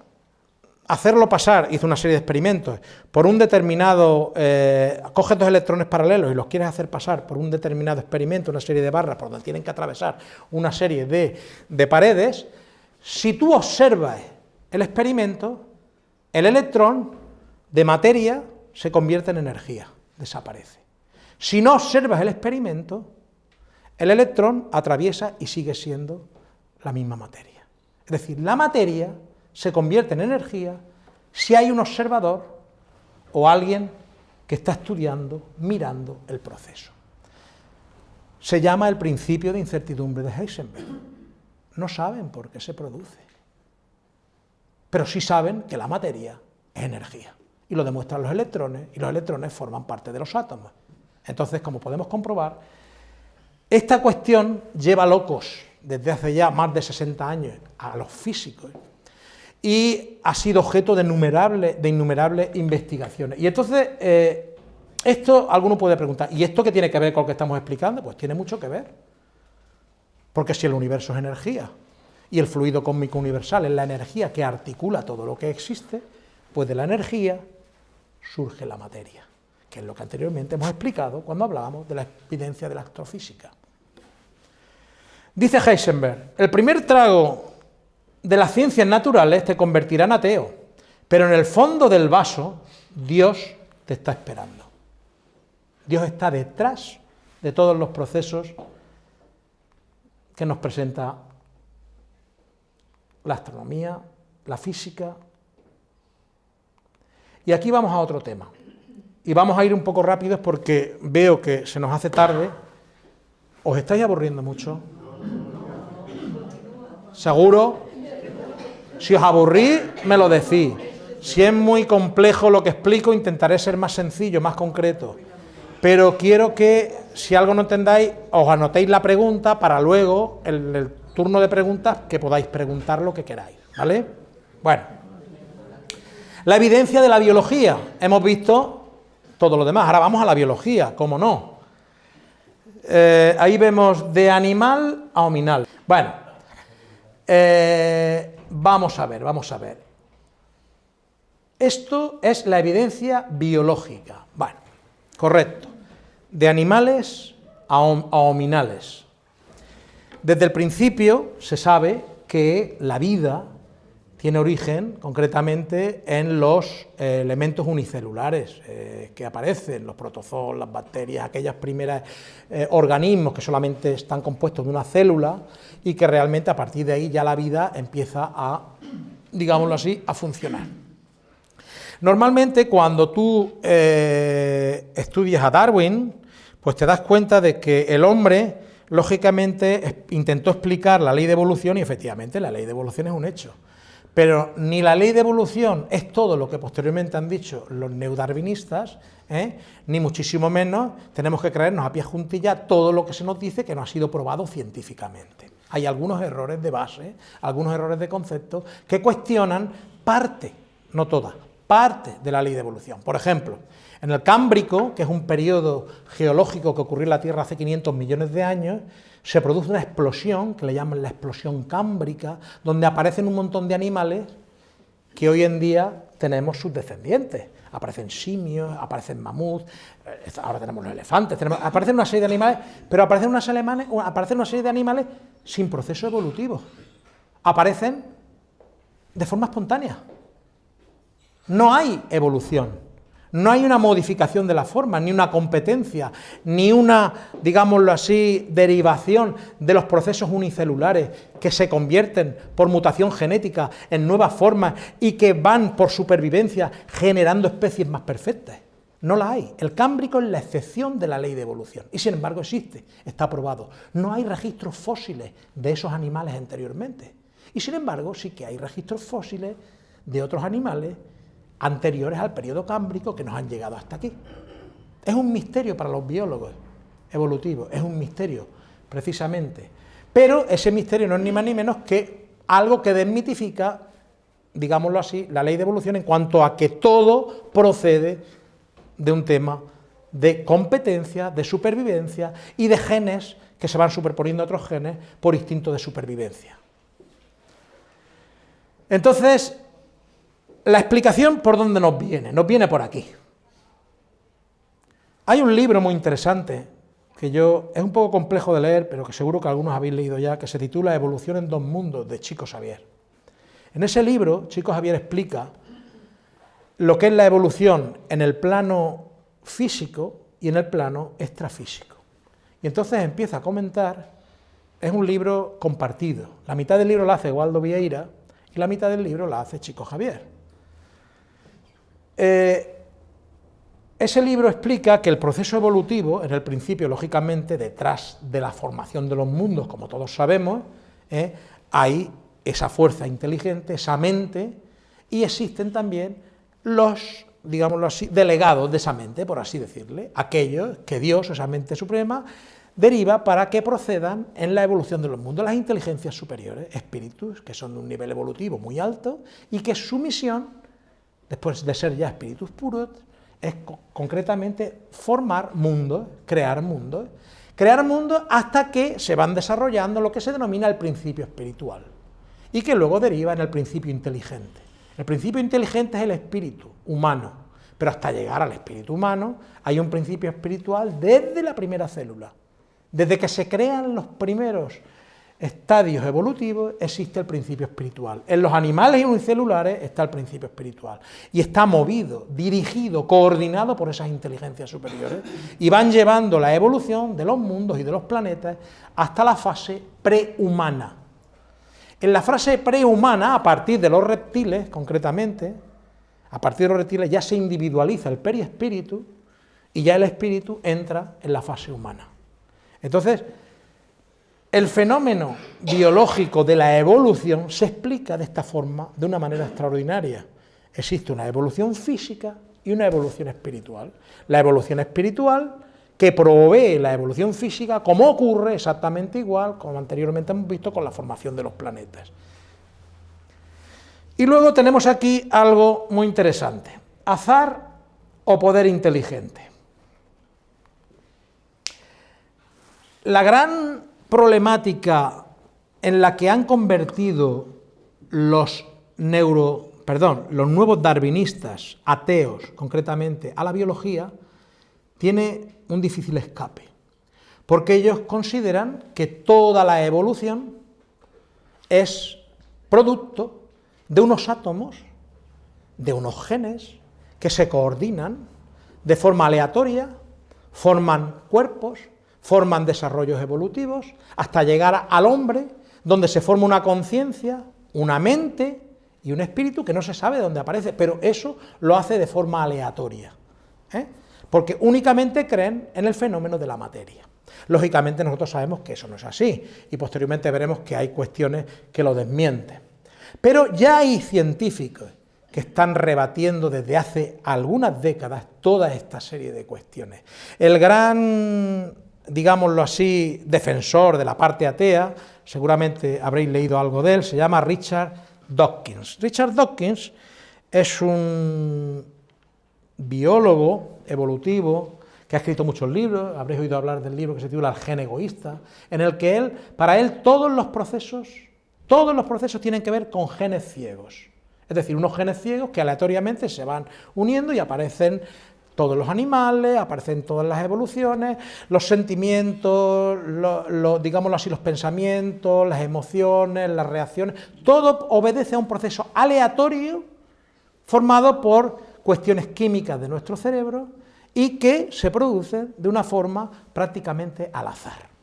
hacerlo pasar, hizo una serie de experimentos, por un determinado, eh, coges dos electrones paralelos y los quieres hacer pasar por un determinado experimento, una serie de barras por donde tienen que atravesar una serie de, de paredes, si tú observas el experimento, el electrón de materia se convierte en energía desaparece. Si no observas el experimento, el electrón atraviesa y sigue siendo la misma materia. Es decir, la materia se convierte en energía si hay un observador o alguien que está estudiando, mirando el proceso. Se llama el principio de incertidumbre de Heisenberg. No saben por qué se produce, pero sí saben que la materia es energía y lo demuestran los electrones, y los electrones forman parte de los átomos. Entonces, como podemos comprobar, esta cuestión lleva locos desde hace ya más de 60 años a los físicos y ha sido objeto de innumerables, de innumerables investigaciones. Y entonces, eh, esto alguno puede preguntar, ¿y esto qué tiene que ver con lo que estamos explicando? Pues tiene mucho que ver, porque si el universo es energía y el fluido cósmico universal es la energía que articula todo lo que existe, pues de la energía surge la materia, que es lo que anteriormente hemos explicado cuando hablábamos de la evidencia de la astrofísica. Dice Heisenberg, el primer trago de las ciencias naturales te convertirá en ateo, pero en el fondo del vaso Dios te está esperando. Dios está detrás de todos los procesos que nos presenta la astronomía, la física. Y aquí vamos a otro tema. Y vamos a ir un poco rápidos porque veo que se nos hace tarde. ¿Os estáis aburriendo mucho? ¿Seguro? Si os aburrís, me lo decís. Si es muy complejo lo que explico, intentaré ser más sencillo, más concreto. Pero quiero que, si algo no entendáis, os anotéis la pregunta para luego, en el turno de preguntas, que podáis preguntar lo que queráis. ¿Vale? Bueno. La evidencia de la biología. Hemos visto todo lo demás. Ahora vamos a la biología, ¿cómo no? Eh, ahí vemos de animal a hominal. Bueno, eh, vamos a ver, vamos a ver. Esto es la evidencia biológica. Bueno, correcto. De animales a, a hominales. Desde el principio se sabe que la vida tiene origen concretamente en los eh, elementos unicelulares eh, que aparecen, los protozoos, las bacterias, aquellas primeras eh, organismos que solamente están compuestos de una célula y que realmente a partir de ahí ya la vida empieza a, digámoslo así, a funcionar. Normalmente cuando tú estudias a Darwin, pues te das cuenta de que el hombre, lógicamente, intentó explicar la ley de evolución y efectivamente la ley de evolución es un hecho. Pero ni la ley de evolución es todo lo que posteriormente han dicho los neudarwinistas, ¿eh? ni muchísimo menos tenemos que creernos a pie juntilla todo lo que se nos dice que no ha sido probado científicamente. Hay algunos errores de base, algunos errores de concepto que cuestionan parte, no toda, parte de la ley de evolución. Por ejemplo, en el Cámbrico, que es un periodo geológico que ocurrió en la Tierra hace 500 millones de años, se produce una explosión, que le llaman la explosión cámbrica, donde aparecen un montón de animales que hoy en día tenemos sus descendientes. Aparecen simios, aparecen mamuts, eh, ahora tenemos los elefantes, aparecen una serie de animales, pero aparecen, unas aparecen una serie de animales sin proceso evolutivo. Aparecen de forma espontánea. No hay evolución. No hay una modificación de la forma, ni una competencia, ni una, digámoslo así, derivación de los procesos unicelulares que se convierten por mutación genética en nuevas formas y que van por supervivencia generando especies más perfectas. No la hay. El cámbrico es la excepción de la ley de evolución y sin embargo existe, está probado. No hay registros fósiles de esos animales anteriormente. Y sin embargo sí que hay registros fósiles de otros animales anteriores al periodo cámbrico que nos han llegado hasta aquí. Es un misterio para los biólogos evolutivos, es un misterio, precisamente. Pero ese misterio no es ni más ni menos que algo que desmitifica, digámoslo así, la ley de evolución en cuanto a que todo procede de un tema de competencia, de supervivencia y de genes que se van superponiendo a otros genes por instinto de supervivencia. Entonces, la explicación por dónde nos viene, nos viene por aquí. Hay un libro muy interesante, que yo, es un poco complejo de leer, pero que seguro que algunos habéis leído ya, que se titula Evolución en dos mundos, de Chico Xavier. En ese libro, Chico Xavier explica lo que es la evolución en el plano físico y en el plano extrafísico. Y entonces empieza a comentar, es un libro compartido, la mitad del libro la hace Waldo Vieira y la mitad del libro la hace Chico Javier. Eh, ese libro explica que el proceso evolutivo, en el principio, lógicamente, detrás de la formación de los mundos, como todos sabemos, eh, hay esa fuerza inteligente, esa mente, y existen también los, digámoslo así, delegados de esa mente, por así decirle, aquellos que Dios, esa mente suprema, deriva para que procedan en la evolución de los mundos, las inteligencias superiores, espíritus que son de un nivel evolutivo muy alto y que su misión después de ser ya espíritus puros, es concretamente formar mundos, crear mundos, crear mundos hasta que se van desarrollando lo que se denomina el principio espiritual, y que luego deriva en el principio inteligente. El principio inteligente es el espíritu humano, pero hasta llegar al espíritu humano hay un principio espiritual desde la primera célula. Desde que se crean los primeros estadios evolutivos existe el principio espiritual. En los animales unicelulares está el principio espiritual. Y está movido, dirigido, coordinado por esas inteligencias superiores. Y van llevando la evolución de los mundos y de los planetas hasta la fase prehumana. En la frase prehumana, a partir de los reptiles, concretamente, a partir de los reptiles ya se individualiza el periespíritu y ya el espíritu entra en la fase humana. Entonces, el fenómeno biológico de la evolución se explica de esta forma, de una manera extraordinaria. Existe una evolución física y una evolución espiritual. La evolución espiritual que provee la evolución física, como ocurre exactamente igual, como anteriormente hemos visto, con la formación de los planetas. Y luego tenemos aquí algo muy interesante, azar o poder inteligente. La gran problemática en la que han convertido los neuro, perdón, los nuevos darwinistas, ateos concretamente, a la biología, tiene un difícil escape, porque ellos consideran que toda la evolución es producto de unos átomos, de unos genes, que se coordinan de forma aleatoria, forman cuerpos, forman desarrollos evolutivos, hasta llegar al hombre, donde se forma una conciencia, una mente y un espíritu que no se sabe de dónde aparece, pero eso lo hace de forma aleatoria. ¿eh? porque únicamente creen en el fenómeno de la materia. Lógicamente nosotros sabemos que eso no es así, y posteriormente veremos que hay cuestiones que lo desmienten. Pero ya hay científicos que están rebatiendo desde hace algunas décadas toda esta serie de cuestiones. El gran, digámoslo así, defensor de la parte atea, seguramente habréis leído algo de él, se llama Richard Dawkins. Richard Dawkins es un biólogo evolutivo, que ha escrito muchos libros, habréis oído hablar del libro que se titula El gen egoísta, en el que él, para él todos los procesos, todos los procesos tienen que ver con genes ciegos. Es decir, unos genes ciegos que aleatoriamente se van uniendo y aparecen todos los animales, aparecen todas las evoluciones, los sentimientos, digámoslo así, los pensamientos, las emociones, las reacciones, todo obedece a un proceso aleatorio formado por cuestiones químicas de nuestro cerebro y que se producen de una forma prácticamente al azar.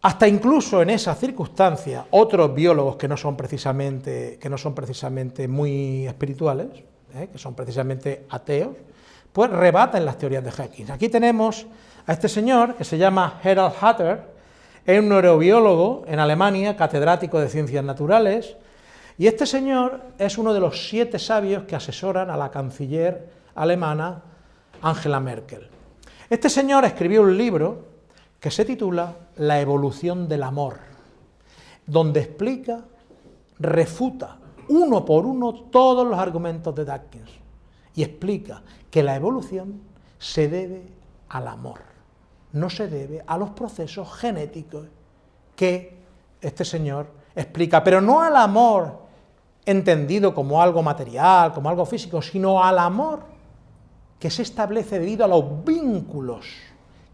Hasta incluso en esa circunstancia, otros biólogos que no son precisamente, que no son precisamente muy espirituales, ¿eh? que son precisamente ateos, pues rebaten las teorías de Hawking. Aquí tenemos a este señor que se llama Gerald Hatter, es un neurobiólogo en Alemania, catedrático de ciencias naturales, y este señor es uno de los siete sabios que asesoran a la canciller alemana Angela Merkel. Este señor escribió un libro que se titula La evolución del amor, donde explica, refuta uno por uno todos los argumentos de Dawkins y explica que la evolución se debe al amor, no se debe a los procesos genéticos que este señor explica, pero no al amor entendido como algo material, como algo físico, sino al amor que se establece debido a los vínculos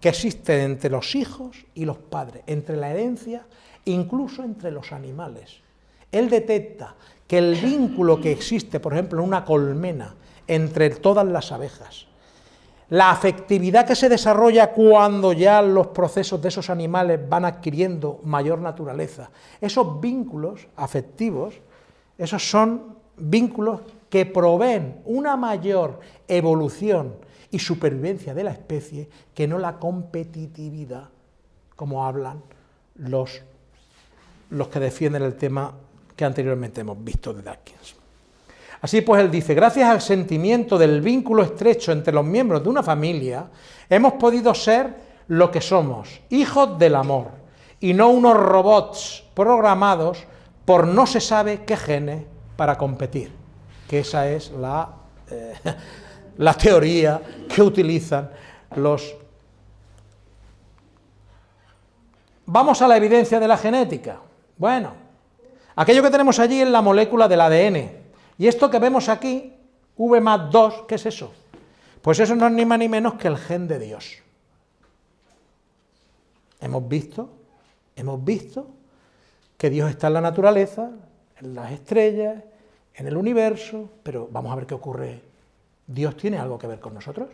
que existen entre los hijos y los padres, entre la herencia, incluso entre los animales. Él detecta que el vínculo que existe, por ejemplo, en una colmena, entre todas las abejas, la afectividad que se desarrolla cuando ya los procesos de esos animales van adquiriendo mayor naturaleza, esos vínculos afectivos esos son vínculos que proveen una mayor evolución y supervivencia de la especie que no la competitividad, como hablan los, los que defienden el tema que anteriormente hemos visto de Dawkins. Así pues, él dice, gracias al sentimiento del vínculo estrecho entre los miembros de una familia, hemos podido ser lo que somos, hijos del amor, y no unos robots programados por no se sabe qué genes para competir, que esa es la, eh, la teoría que utilizan los... Vamos a la evidencia de la genética. Bueno, aquello que tenemos allí es la molécula del ADN, y esto que vemos aquí, V más 2, ¿qué es eso? Pues eso no es ni más ni menos que el gen de Dios. Hemos visto, hemos visto que Dios está en la naturaleza, en las estrellas, en el universo, pero vamos a ver qué ocurre. ¿Dios tiene algo que ver con nosotros?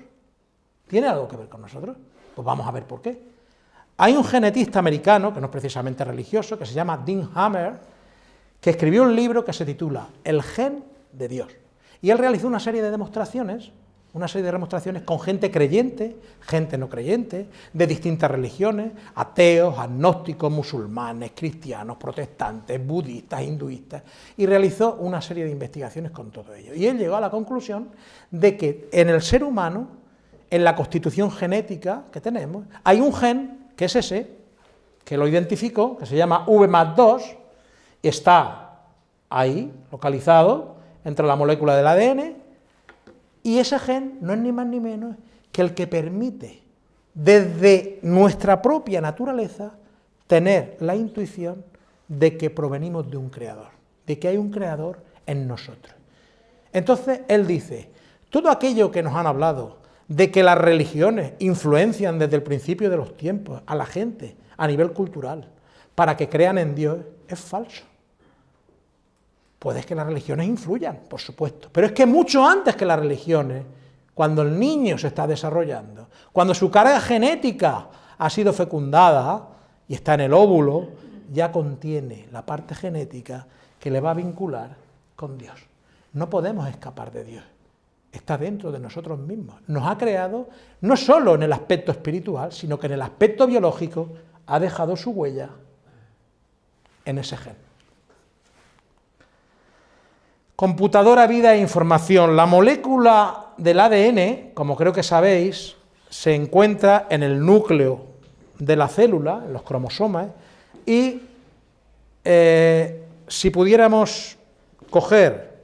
¿Tiene algo que ver con nosotros? Pues vamos a ver por qué. Hay un genetista americano, que no es precisamente religioso, que se llama Dean Hammer, que escribió un libro que se titula El gen de Dios. Y él realizó una serie de demostraciones, una serie de demostraciones con gente creyente, gente no creyente, de distintas religiones, ateos, agnósticos, musulmanes, cristianos, protestantes, budistas, hinduistas, y realizó una serie de investigaciones con todo ello. Y él llegó a la conclusión de que en el ser humano, en la constitución genética que tenemos, hay un gen, que es ese, que lo identificó, que se llama V más 2, está ahí, localizado, entre la molécula del ADN, y ese gen no es ni más ni menos que el que permite, desde nuestra propia naturaleza, tener la intuición de que provenimos de un creador, de que hay un creador en nosotros. Entonces, él dice, todo aquello que nos han hablado, de que las religiones influencian desde el principio de los tiempos a la gente a nivel cultural, para que crean en Dios, es falso. Puede que las religiones influyan, por supuesto, pero es que mucho antes que las religiones, cuando el niño se está desarrollando, cuando su carga genética ha sido fecundada y está en el óvulo, ya contiene la parte genética que le va a vincular con Dios. No podemos escapar de Dios, está dentro de nosotros mismos. Nos ha creado no solo en el aspecto espiritual, sino que en el aspecto biológico ha dejado su huella en ese gen. Computadora, vida e información. La molécula del ADN, como creo que sabéis, se encuentra en el núcleo de la célula, en los cromosomas, y eh, si pudiéramos coger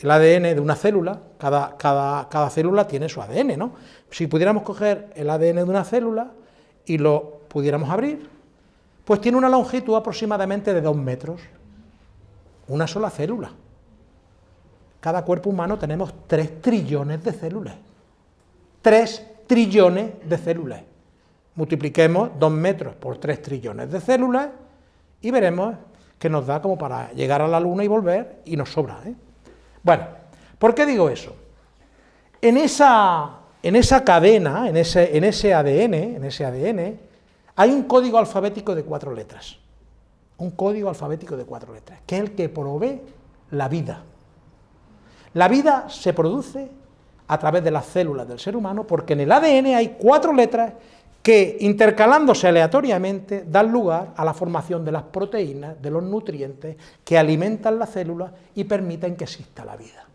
el ADN de una célula, cada, cada, cada, célula tiene su ADN, ¿no? Si pudiéramos coger el ADN de una célula y lo pudiéramos abrir, pues tiene una longitud aproximadamente de dos metros, una sola célula. Cada cuerpo humano tenemos 3 trillones de células. 3 trillones de células. Multipliquemos 2 metros por 3 trillones de células y veremos que nos da como para llegar a la Luna y volver y nos sobra. ¿eh? Bueno, ¿por qué digo eso? En esa, en esa cadena, en ese, en ese ADN, en ese ADN, hay un código alfabético de cuatro letras un código alfabético de cuatro letras, que es el que provee la vida. La vida se produce a través de las células del ser humano, porque en el ADN hay cuatro letras que, intercalándose aleatoriamente, dan lugar a la formación de las proteínas, de los nutrientes, que alimentan la célula y permiten que exista la vida.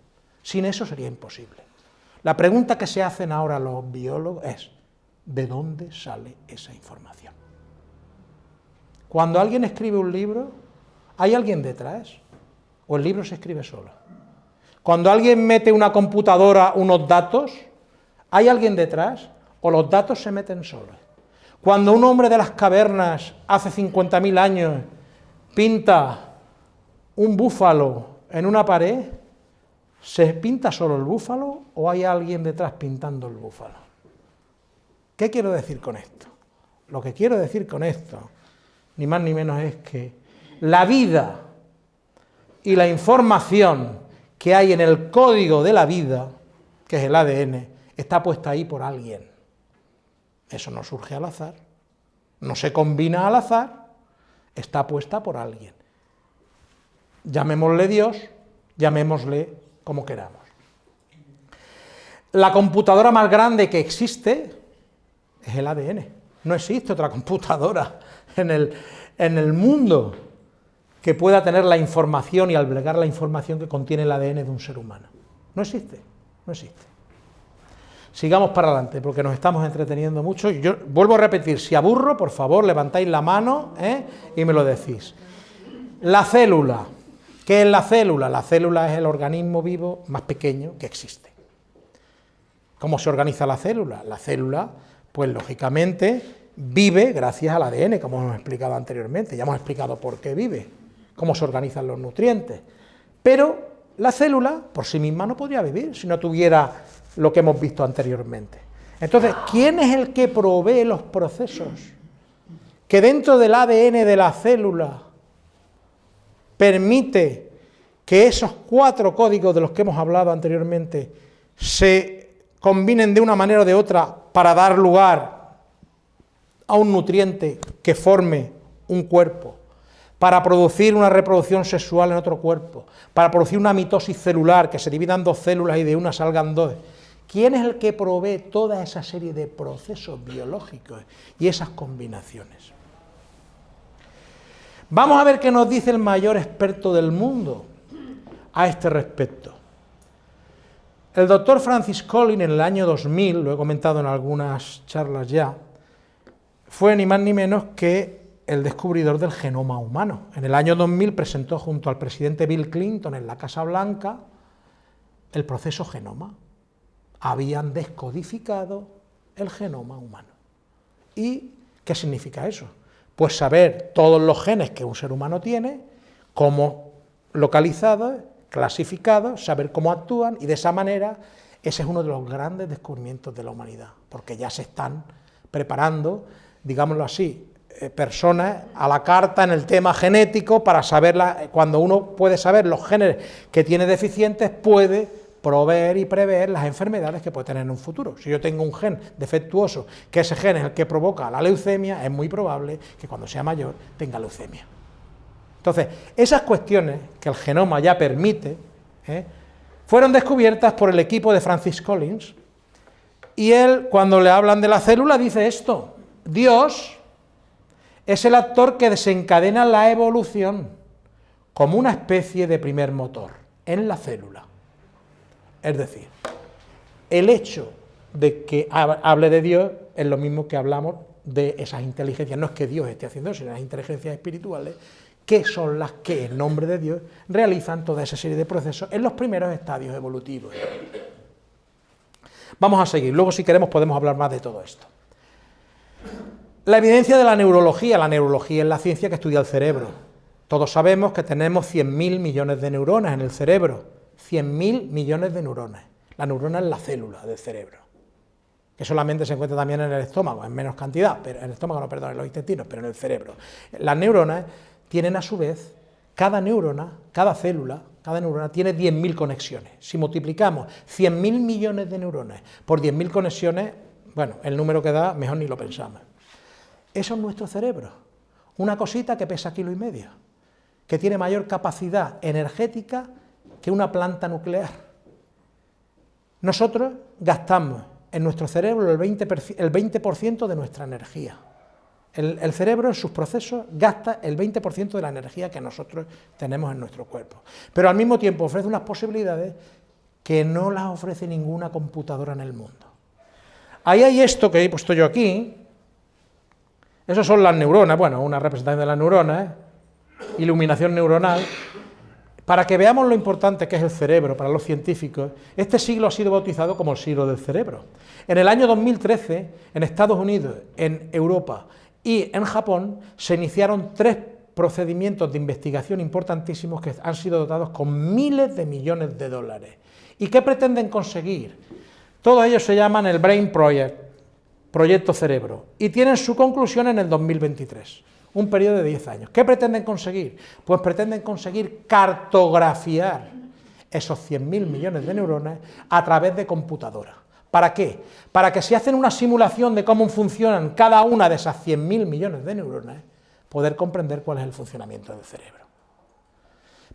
Sin eso sería imposible. La pregunta que se hacen ahora los biólogos es, ¿de dónde sale esa información? Cuando alguien escribe un libro, ¿hay alguien detrás? ¿O el libro se escribe solo? Cuando alguien mete una computadora unos datos, ¿hay alguien detrás? ¿O los datos se meten solos? Cuando un hombre de las cavernas, hace 50.000 años, pinta un búfalo en una pared, ¿se pinta solo el búfalo o hay alguien detrás pintando el búfalo? ¿Qué quiero decir con esto? Lo que quiero decir con esto ni más ni menos es que la vida y la información que hay en el código de la vida, que es el ADN, está puesta ahí por alguien. Eso no surge al azar, no se combina al azar, está puesta por alguien. Llamémosle Dios, llamémosle como queramos. La computadora más grande que existe es el ADN. No existe otra computadora en el, en el mundo que pueda tener la información y albergar la información que contiene el ADN de un ser humano. No existe, no existe. Sigamos para adelante, porque nos estamos entreteniendo mucho. Yo vuelvo a repetir, si aburro, por favor, levantáis la mano ¿eh? y me lo decís. La célula. ¿Qué es la célula? La célula es el organismo vivo más pequeño que existe. ¿Cómo se organiza la célula? La célula, pues lógicamente, vive gracias al ADN, como hemos explicado anteriormente, ya hemos explicado por qué vive, cómo se organizan los nutrientes, pero la célula por sí misma no podría vivir si no tuviera lo que hemos visto anteriormente. Entonces, ¿quién es el que provee los procesos que dentro del ADN de la célula permite que esos cuatro códigos de los que hemos hablado anteriormente se combinen de una manera o de otra para dar lugar a un nutriente que forme un cuerpo, para producir una reproducción sexual en otro cuerpo, para producir una mitosis celular, que se dividan dos células y de una salgan dos. ¿Quién es el que provee toda esa serie de procesos biológicos y esas combinaciones? Vamos a ver qué nos dice el mayor experto del mundo a este respecto. El doctor Francis Collins en el año 2000, lo he comentado en algunas charlas ya, fue ni más ni menos que el descubridor del genoma humano. En el año 2000 presentó junto al presidente Bill Clinton en la Casa Blanca el proceso genoma. Habían descodificado el genoma humano. ¿Y qué significa eso? Pues saber todos los genes que un ser humano tiene, cómo localizados, clasificados, saber cómo actúan y de esa manera ese es uno de los grandes descubrimientos de la humanidad, porque ya se están preparando, digámoslo así, eh, personas a la carta en el tema genético para saberla, cuando uno puede saber los genes que tiene deficientes, puede proveer y prever las enfermedades que puede tener en un futuro. Si yo tengo un gen defectuoso, que ese gen es el que provoca la leucemia, es muy probable que cuando sea mayor tenga leucemia. Entonces, esas cuestiones que el genoma ya permite, ¿eh? fueron descubiertas por el equipo de Francis Collins, y él, cuando le hablan de la célula, dice esto, Dios es el actor que desencadena la evolución como una especie de primer motor en la célula. Es decir, el hecho de que hable de Dios es lo mismo que hablamos de esas inteligencias, no es que Dios esté haciendo eso, sino las inteligencias espirituales, que son las que en nombre de Dios realizan toda esa serie de procesos en los primeros estadios evolutivos. Vamos a seguir, luego si queremos podemos hablar más de todo esto. La evidencia de la neurología, la neurología es la ciencia que estudia el cerebro. Todos sabemos que tenemos 100.000 millones de neuronas en el cerebro, 100.000 millones de neuronas. La neurona es la célula del cerebro, que solamente se encuentra también en el estómago, en menos cantidad, pero en el estómago, no, perdón, en los intestinos, pero en el cerebro. Las neuronas tienen a su vez, cada neurona, cada célula, cada neurona tiene 10.000 conexiones. Si multiplicamos 100.000 millones de neuronas por 10.000 conexiones, bueno, el número que da, mejor ni lo pensamos. Eso es nuestro cerebro, una cosita que pesa kilo y medio, que tiene mayor capacidad energética que una planta nuclear. Nosotros gastamos en nuestro cerebro el 20%, de nuestra energía. El, cerebro en sus procesos gasta el 20% de la energía que nosotros tenemos en nuestro cuerpo. Pero al mismo tiempo ofrece unas posibilidades que no las ofrece ninguna computadora en el mundo. Ahí hay esto que he puesto yo aquí, esas son las neuronas, bueno, una representación de las neuronas, ¿eh? iluminación neuronal. Para que veamos lo importante que es el cerebro para los científicos, este siglo ha sido bautizado como el siglo del cerebro. En el año 2013, en Estados Unidos, en Europa y en Japón, se iniciaron tres procedimientos de investigación importantísimos que han sido dotados con miles de millones de dólares. ¿Y qué pretenden conseguir? Todos ellos se llaman el Brain Project, Proyecto Cerebro, y tienen su conclusión en el 2023, un periodo de 10 años. ¿Qué pretenden conseguir? Pues pretenden conseguir cartografiar esos 100.000 millones de neuronas a través de computadora. ¿Para qué? Para que si hacen una simulación de cómo funcionan cada una de esas 100.000 millones de neuronas, poder comprender cuál es el funcionamiento del cerebro.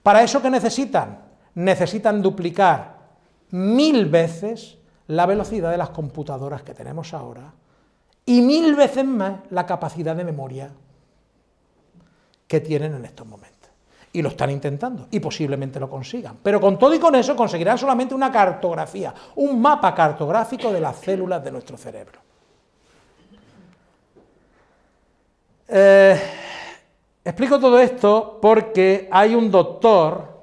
¿Para eso qué necesitan? Necesitan duplicar mil veces la velocidad de las computadoras que tenemos ahora y mil veces más la capacidad de memoria que tienen en estos momentos. Y lo están intentando, y posiblemente lo consigan. Pero con todo y con eso conseguirán solamente una cartografía, un mapa cartográfico de las células de nuestro cerebro. Eh, explico todo esto porque hay un doctor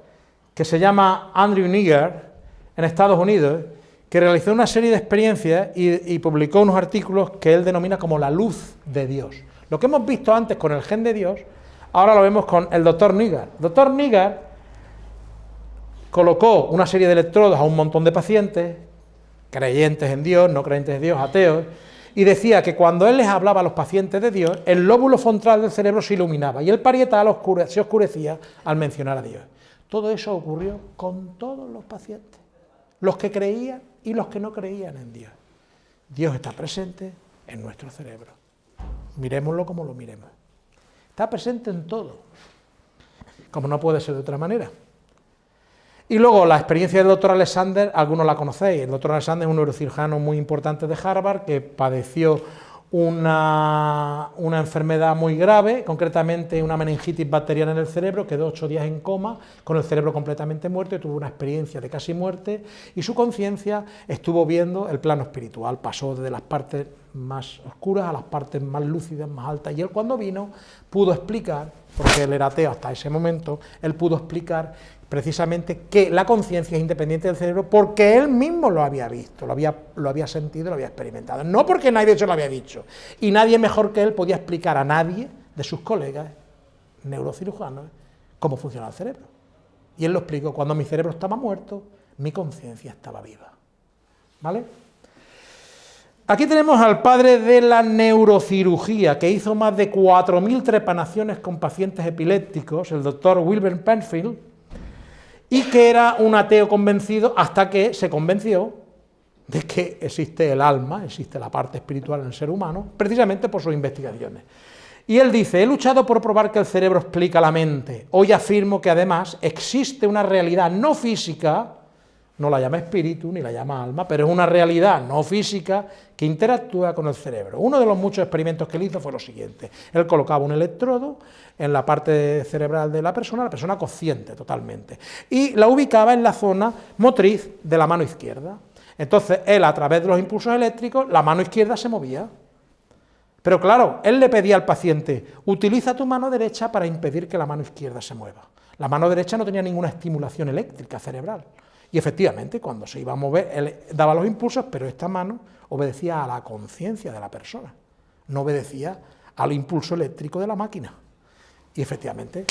que se llama Andrew Niger en Estados Unidos que realizó una serie de experiencias y, publicó unos artículos que él denomina como la luz de Dios. Lo que hemos visto antes con el gen de Dios, ahora lo vemos con el doctor Nigar. Doctor Nigar colocó una serie de electrodos a un montón de pacientes, creyentes en Dios, no creyentes en Dios, ateos, y decía que cuando él les hablaba a los pacientes de Dios, el lóbulo frontal del cerebro se iluminaba y el parietal se oscurecía al mencionar a Dios. Todo eso ocurrió con todos los pacientes, los que creían y los que no creían en Dios. Dios está presente en nuestro cerebro. miremoslo como lo miremos. Está presente en todo, como no puede ser de otra manera. Y luego la experiencia del doctor Alexander, algunos la conocéis, el doctor Alexander es un neurocirujano muy importante de Harvard que padeció una, una, enfermedad muy grave, concretamente una meningitis bacteriana en el cerebro, quedó ocho días en coma, con el cerebro completamente muerto, y tuvo una experiencia de casi muerte, y su conciencia estuvo viendo el plano espiritual, pasó desde las partes más oscuras a las partes más lúcidas, más altas, y él cuando vino pudo explicar, porque él era ateo hasta ese momento, él pudo explicar precisamente que la conciencia es independiente del cerebro porque él mismo lo había visto, lo había, lo había sentido, lo había experimentado, no porque nadie se lo había dicho, y nadie mejor que él podía explicar a nadie de sus colegas neurocirujanos cómo funciona el cerebro. Y él lo explicó, cuando mi cerebro estaba muerto, mi conciencia estaba viva. ¿Vale? Aquí tenemos al padre de la neurocirugía, que hizo más de 4.000 trepanaciones con pacientes epilépticos, el doctor Wilbur Penfield, y que era un ateo convencido hasta que se convenció de que existe el alma, existe la parte espiritual en el ser humano, precisamente por sus investigaciones. Y él dice, he luchado por probar que el cerebro explica la mente, hoy afirmo que además existe una realidad no física no la llama espíritu ni la llama alma, pero es una realidad no física que interactúa con el cerebro. Uno de los muchos experimentos que él hizo fue lo siguiente, él colocaba un electrodo en la parte cerebral de la persona, la persona consciente totalmente, y la ubicaba en la zona motriz de la mano izquierda. Entonces él a través de los impulsos eléctricos, la mano izquierda se movía. Pero claro, él le pedía al paciente, utiliza tu mano derecha para impedir que la mano izquierda se mueva. La mano derecha no tenía ninguna estimulación eléctrica cerebral. Y efectivamente, cuando se iba a mover, él daba los impulsos, pero esta mano obedecía a la conciencia de la persona, no obedecía al impulso eléctrico de la máquina. Y efectivamente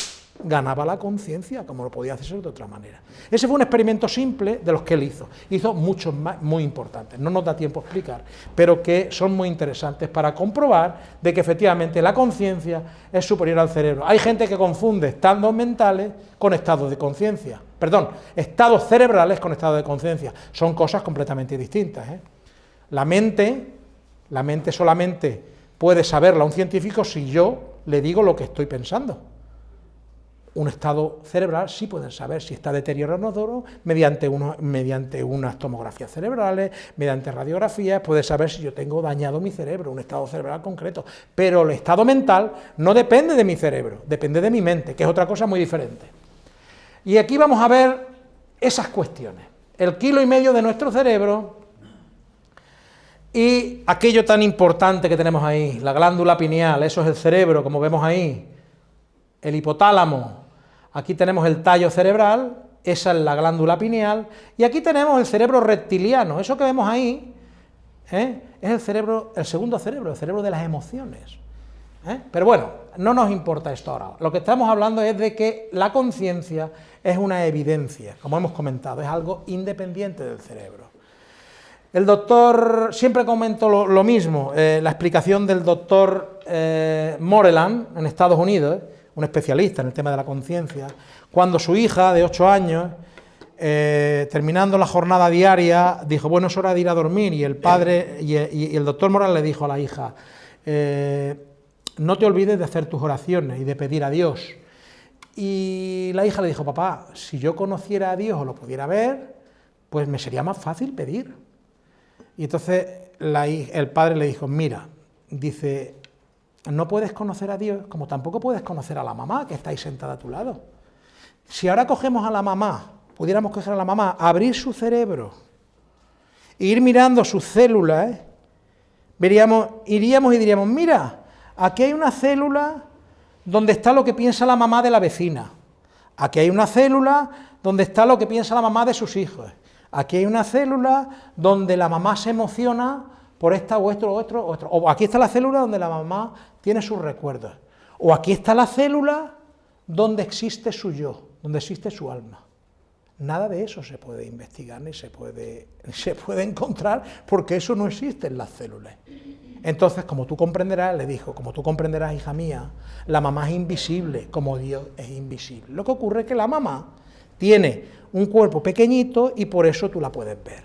ganaba la conciencia, como lo podía hacer de otra manera. Ese fue un experimento simple de los que él hizo. Hizo muchos más, muy importantes, no nos da tiempo a explicar, pero que son muy interesantes para comprobar de que efectivamente la conciencia es superior al cerebro. Hay gente que confunde estados mentales con estados de conciencia, perdón, estados cerebrales con estados de conciencia, son cosas completamente distintas. ¿eh? La mente, la mente solamente puede saberla un científico si yo le digo lo que estoy pensando un estado cerebral sí pueden saber si está deteriorado mediante, uno, mediante unas tomografías cerebrales, mediante radiografías, puede saber si yo tengo dañado mi cerebro, un estado cerebral concreto, pero el estado mental no depende de mi cerebro, depende de mi mente, que es otra cosa muy diferente. Y aquí vamos a ver esas cuestiones, el kilo y medio de nuestro cerebro y aquello tan importante que tenemos ahí, la glándula pineal, eso es el cerebro, como vemos ahí, el hipotálamo, Aquí tenemos el tallo cerebral, esa es la glándula pineal, y aquí tenemos el cerebro reptiliano, eso que vemos ahí ¿eh? es el cerebro, el segundo cerebro, el cerebro de las emociones. ¿Eh? Pero bueno, no nos importa esto ahora, lo que estamos hablando es de que la conciencia es una evidencia, como hemos comentado, es algo independiente del cerebro. El doctor, siempre comento lo, mismo, eh, la explicación del doctor Moreland en Estados Unidos, un especialista en el tema de la conciencia, cuando su hija de 8 años, eh, terminando la jornada diaria, dijo, bueno, es hora de ir a dormir, y el padre, y, el doctor Moral le dijo a la hija, eh, no te olvides de hacer tus oraciones y de pedir a Dios. Y la hija le dijo, papá, si yo conociera a Dios o lo pudiera ver, pues me sería más fácil pedir. Y entonces el padre le dijo, mira, dice, no puedes conocer a Dios como tampoco puedes conocer a la mamá que está ahí sentada a tu lado. Si ahora cogemos a la mamá, pudiéramos coger a la mamá, abrir su cerebro, e ir mirando sus células, ¿eh? veríamos, iríamos y diríamos, mira, aquí hay una célula donde está lo que piensa la mamá de la vecina, aquí hay una célula donde está lo que piensa la mamá de sus hijos, aquí hay una célula donde la mamá se emociona por esta o esto o otro, otro. O aquí está la célula donde la mamá tiene sus recuerdos. O aquí está la célula donde existe su yo, donde existe su alma. Nada de eso se puede investigar ni se puede, se puede encontrar porque eso no existe en las células. Entonces, como tú comprenderás, le dijo, como tú comprenderás, hija mía, la mamá es invisible, como Dios es invisible. Lo que ocurre es que la mamá tiene un cuerpo pequeñito y por eso tú la puedes ver.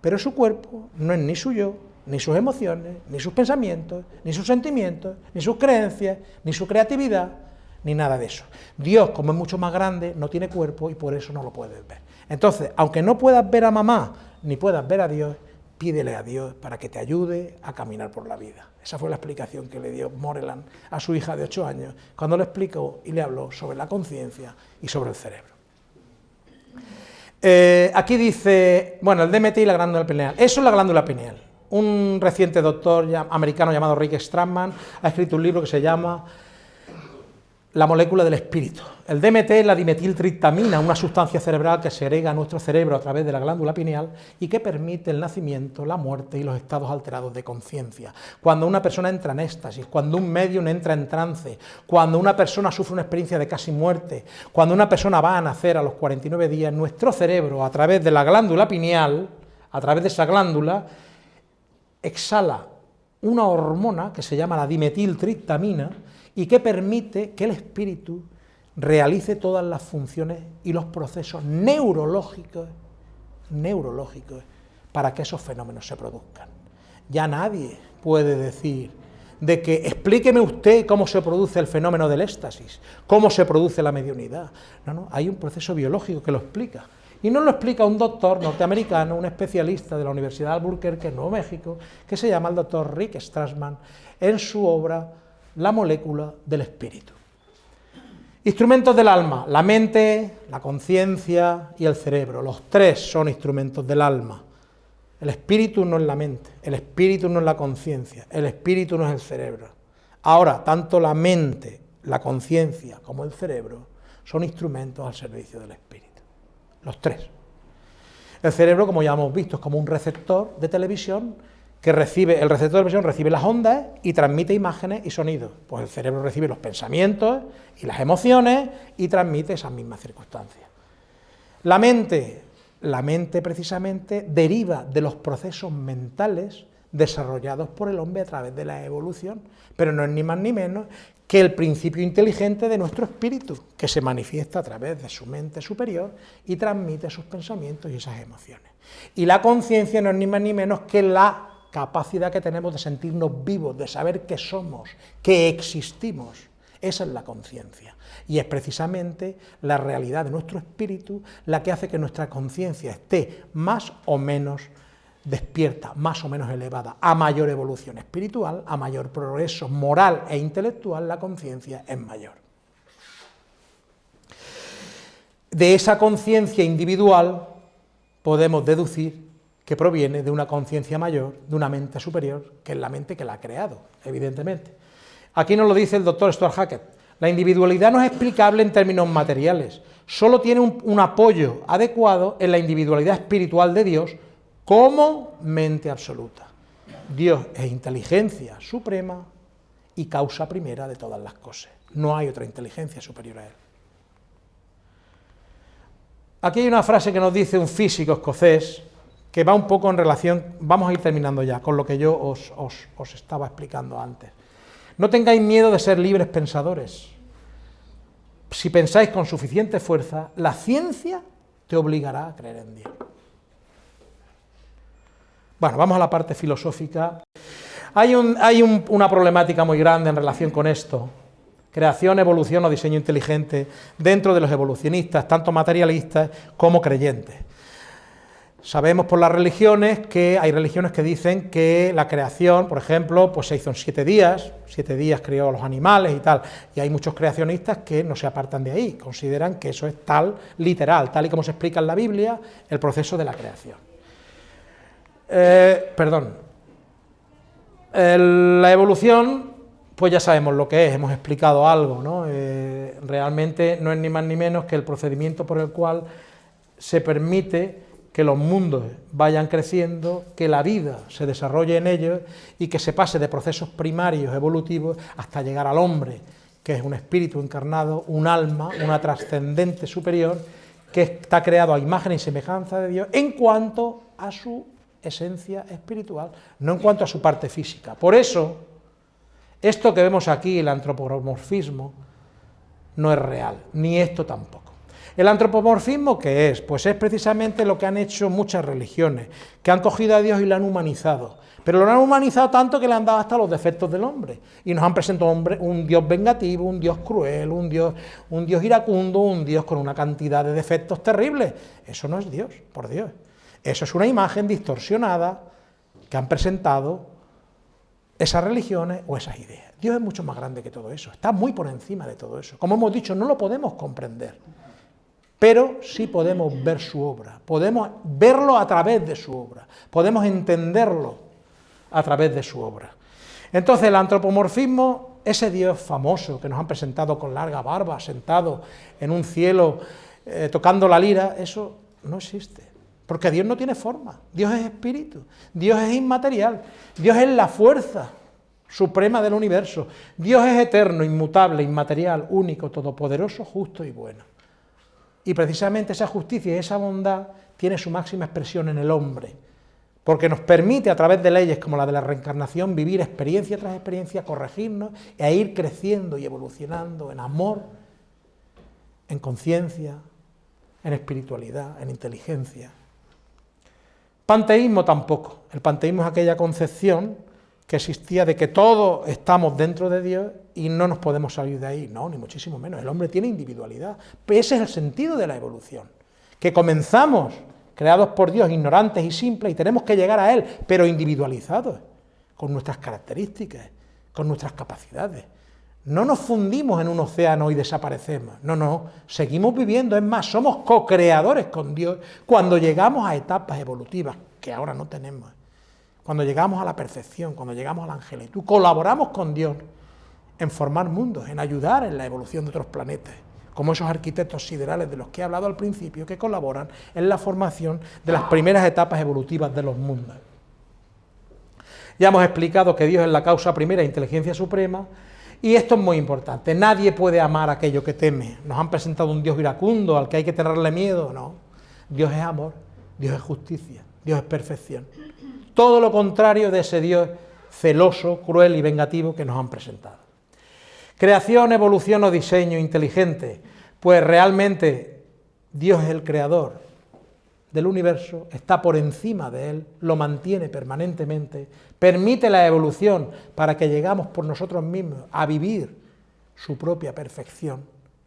Pero su cuerpo no es ni suyo ni sus emociones, ni sus pensamientos, ni sus sentimientos, ni sus creencias, ni su creatividad, ni nada de eso. Dios, como es mucho más grande, no tiene cuerpo y por eso no lo puedes ver. Entonces, aunque no puedas ver a mamá, ni puedas ver a Dios, pídele a Dios para que te ayude a caminar por la vida. Esa fue la explicación que le dio Moreland a su hija de 8 años, cuando le explicó y le habló sobre la conciencia y sobre el cerebro. Eh, aquí dice, bueno, el DMT y la glándula pineal. Eso es la glándula pineal. Un reciente doctor americano llamado Rick Stratman ha escrito un libro que se llama la molécula del espíritu. El DMT es la dimetiltriptamina, una sustancia cerebral que se agrega a nuestro cerebro a través de la glándula pineal y que permite el nacimiento, la muerte y los estados alterados de conciencia. Cuando una persona entra en éxtasis, cuando un medium entra en trance, cuando una persona sufre una experiencia de casi muerte, cuando una persona va a nacer a los 49 días, nuestro cerebro, a través de la glándula pineal, a través de esa glándula, exhala una hormona que se llama la dimetiltriptamina, y que permite que el espíritu realice todas las funciones y los procesos neurológicos, neurológicos para que esos fenómenos se produzcan. Ya nadie puede decir de que explíqueme usted cómo se produce el fenómeno del éxtasis, cómo se produce la mediunidad. No, no, hay un proceso biológico que lo explica. Y no lo explica un doctor norteamericano, un especialista de la Universidad de Albuquerque, en Nuevo México, que se llama el doctor Rick Strassman, en su obra la molécula del espíritu. Instrumentos del alma, la mente, la conciencia y el cerebro, los tres son instrumentos del alma. El espíritu no es la mente, el espíritu no es la conciencia, el espíritu no es el cerebro. Ahora, tanto la mente, la conciencia como el cerebro son instrumentos al servicio del espíritu. Los tres. El cerebro, como ya hemos visto, es como un receptor de televisión que recibe, el receptor de visión recibe las ondas y transmite imágenes y sonidos. Pues el cerebro recibe los pensamientos y las emociones y transmite esas mismas circunstancias. La mente, la mente precisamente deriva de los procesos mentales desarrollados por el hombre a través de la evolución, pero no es ni más ni menos que el principio inteligente de nuestro espíritu, que se manifiesta a través de su mente superior y transmite sus pensamientos y esas emociones. Y la conciencia no es ni más ni menos que la capacidad que tenemos de sentirnos vivos, de saber que somos, que existimos. Esa es la conciencia. Y es precisamente la realidad de nuestro espíritu la que hace que nuestra conciencia esté más o menos despierta, más o menos elevada. A mayor evolución espiritual, a mayor progreso moral e intelectual, la conciencia es mayor. De esa conciencia individual podemos deducir que proviene de una conciencia mayor, de una mente superior, que es la mente que la ha creado, evidentemente. Aquí nos lo dice el doctor Stuart Hackett, la individualidad no es explicable en términos materiales, solo tiene un, un apoyo adecuado en la individualidad espiritual de Dios como mente absoluta. Dios es inteligencia suprema y causa primera de todas las cosas. No hay otra inteligencia superior a Él. Aquí hay una frase que nos dice un físico escocés, que va un poco en relación, vamos a ir terminando ya, con lo que yo os, os, estaba explicando antes. No tengáis miedo de ser libres pensadores. Si pensáis con suficiente fuerza, la ciencia te obligará a creer en Dios. Bueno, vamos a la parte filosófica. Hay, un, hay una problemática muy grande en relación con esto. Creación, evolución o diseño inteligente dentro de los evolucionistas, tanto materialistas como creyentes. Sabemos por las religiones que hay religiones que dicen que la creación, por ejemplo, pues se hizo en siete días, siete días creó a los animales y tal, y hay muchos creacionistas que no se apartan de ahí, consideran que eso es tal, literal, tal y como se explica en la Biblia, el proceso de la creación. Eh, perdón, la evolución, pues ya sabemos lo que es, hemos explicado algo, ¿no? Eh, realmente no es ni más ni menos que el procedimiento por el cual se permite que los mundos vayan creciendo, que la vida se desarrolle en ellos y que se pase de procesos primarios evolutivos hasta llegar al hombre, que es un espíritu encarnado, un alma, una trascendente superior, que está creado a imagen y semejanza de Dios en cuanto a su esencia espiritual, no en cuanto a su parte física. Por eso, esto que vemos aquí, el antropomorfismo, no es real, ni esto tampoco. ¿El antropomorfismo qué es? Pues es precisamente lo que han hecho muchas religiones, que han cogido a Dios y lo han humanizado. Pero lo han humanizado tanto que le han dado hasta los defectos del hombre. Y nos han presentado un Dios vengativo, un Dios cruel, un Dios, un Dios iracundo, un Dios con una cantidad de defectos terribles. Eso no es Dios, por Dios. Eso es una imagen distorsionada que han presentado esas religiones o esas ideas. Dios es mucho más grande que todo eso, está muy por encima de todo eso. Como hemos dicho, no lo podemos comprender, pero sí podemos ver su obra, podemos verlo a través de su obra, podemos entenderlo a través de su obra. Entonces el antropomorfismo, ese Dios famoso que nos han presentado con larga barba, sentado en un cielo, eh, tocando la lira, eso no existe. Porque Dios no tiene forma, Dios es espíritu, Dios es inmaterial, Dios es la fuerza suprema del universo, Dios es eterno, inmutable, inmaterial, único, todopoderoso, justo y bueno. Y precisamente esa justicia y esa bondad tiene su máxima expresión en el hombre, porque nos permite a través de leyes como la de la reencarnación vivir experiencia tras experiencia, corregirnos e ir creciendo y evolucionando en amor, en conciencia, en espiritualidad, en inteligencia. Panteísmo tampoco. El panteísmo es aquella concepción que existía de que todos estamos dentro de Dios y no nos podemos salir de ahí. No, ni muchísimo menos. El hombre tiene individualidad. ese es el sentido de la evolución. Que comenzamos creados por Dios, ignorantes y simples, y tenemos que llegar a Él, pero individualizados, con nuestras características, con nuestras capacidades. No nos fundimos en un océano y desaparecemos. No, no, seguimos viviendo. Es más, somos co-creadores con Dios cuando llegamos a etapas evolutivas que ahora no tenemos. Cuando llegamos a la perfección, cuando llegamos a la angelitud, colaboramos con Dios en formar mundos, en ayudar en la evolución de otros planetas, como esos arquitectos siderales de los que he hablado al principio, que colaboran en la formación de las primeras etapas evolutivas de los mundos. Ya hemos explicado que Dios es la causa primera, inteligencia suprema, y esto es muy importante, nadie puede amar aquello que teme. Nos han presentado un Dios iracundo al que hay que tenerle miedo, no. Dios es amor, Dios es justicia, Dios es perfección. Todo lo contrario de ese Dios celoso, cruel y vengativo que nos han presentado. Creación, evolución o diseño inteligente, pues realmente Dios es el creador, del universo, está por encima de él, lo mantiene permanentemente, permite la evolución para que llegamos por nosotros mismos a vivir su propia perfección,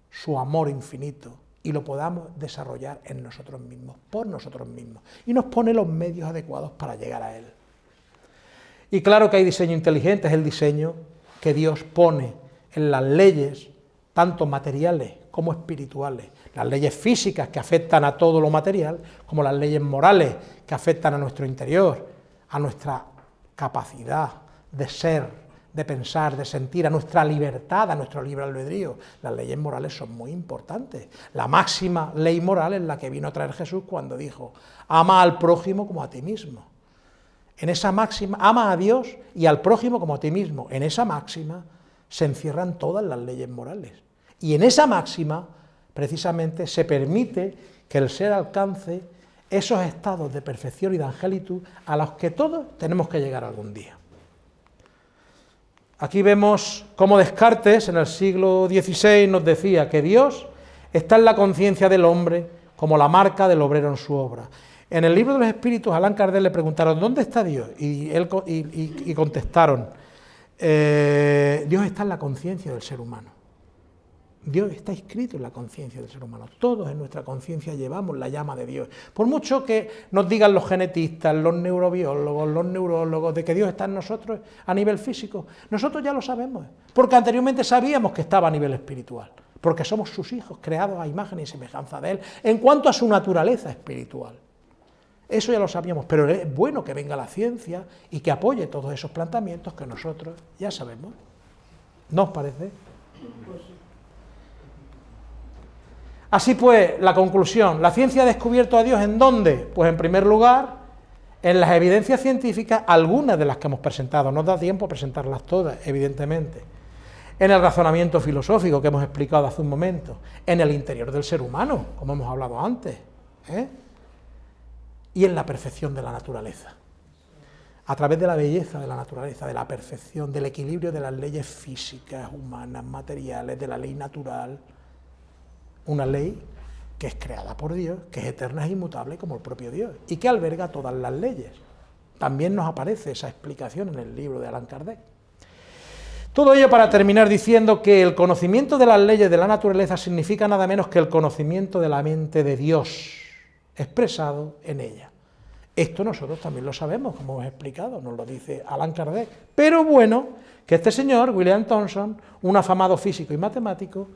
su amor infinito, y lo podamos desarrollar en nosotros mismos, por nosotros mismos, y nos pone los medios adecuados para llegar a él. Y claro que hay diseño inteligente, es el diseño que Dios pone en las leyes, tanto materiales como espirituales, las leyes físicas que afectan a todo lo material, como las leyes morales que afectan a nuestro interior, a nuestra capacidad de ser, de pensar, de sentir, a nuestra libertad, a nuestro libre albedrío. Las leyes morales son muy importantes. La máxima ley moral es la que vino a traer Jesús cuando dijo, ama al prójimo como a ti mismo. En esa máxima, ama a Dios y al prójimo como a ti mismo. En esa máxima se encierran todas las leyes morales. Y en esa máxima precisamente se permite que el ser alcance esos estados de perfección y de angelitud a los que todos tenemos que llegar algún día. Aquí vemos cómo Descartes en el siglo XVI nos decía que Dios está en la conciencia del hombre como la marca del obrero en su obra. En el libro de los espíritus, a Alan Kardec le preguntaron, ¿dónde está Dios? Y, él, y, contestaron, eh, Dios está en la conciencia del ser humano. Dios está escrito en la conciencia del ser humano. Todos en nuestra conciencia llevamos la llama de Dios. Por mucho que nos digan los genetistas, los neurobiólogos, los neurólogos, de que Dios está en nosotros a nivel físico, nosotros ya lo sabemos, porque anteriormente sabíamos que estaba a nivel espiritual, porque somos sus hijos, creados a imagen y semejanza de Él, en cuanto a su naturaleza espiritual. Eso ya lo sabíamos, pero es bueno que venga la ciencia y que apoye todos esos planteamientos que nosotros ya sabemos. ¿No os parece? Así pues, la conclusión, la ciencia ha descubierto a Dios en dónde? Pues en primer lugar, en las evidencias científicas, algunas de las que hemos presentado, no da tiempo a presentarlas todas, evidentemente, en el razonamiento filosófico que hemos explicado hace un momento, en el interior del ser humano, como hemos hablado antes, ¿eh? y en la perfección de la naturaleza, a través de la belleza de la naturaleza, de la perfección, del equilibrio de las leyes físicas, humanas, materiales, de la ley natural, una ley que es creada por Dios, que es eterna e inmutable como el propio Dios, y que alberga todas las leyes. También nos aparece esa explicación en el libro de Allan Kardec. Todo ello para terminar diciendo que el conocimiento de las leyes de la naturaleza significa nada menos que el conocimiento de la mente de Dios, expresado en ella. Esto nosotros también lo sabemos, como hemos explicado, nos lo dice Allan Kardec. Pero bueno, que este señor, William Thomson, un afamado físico y matemático,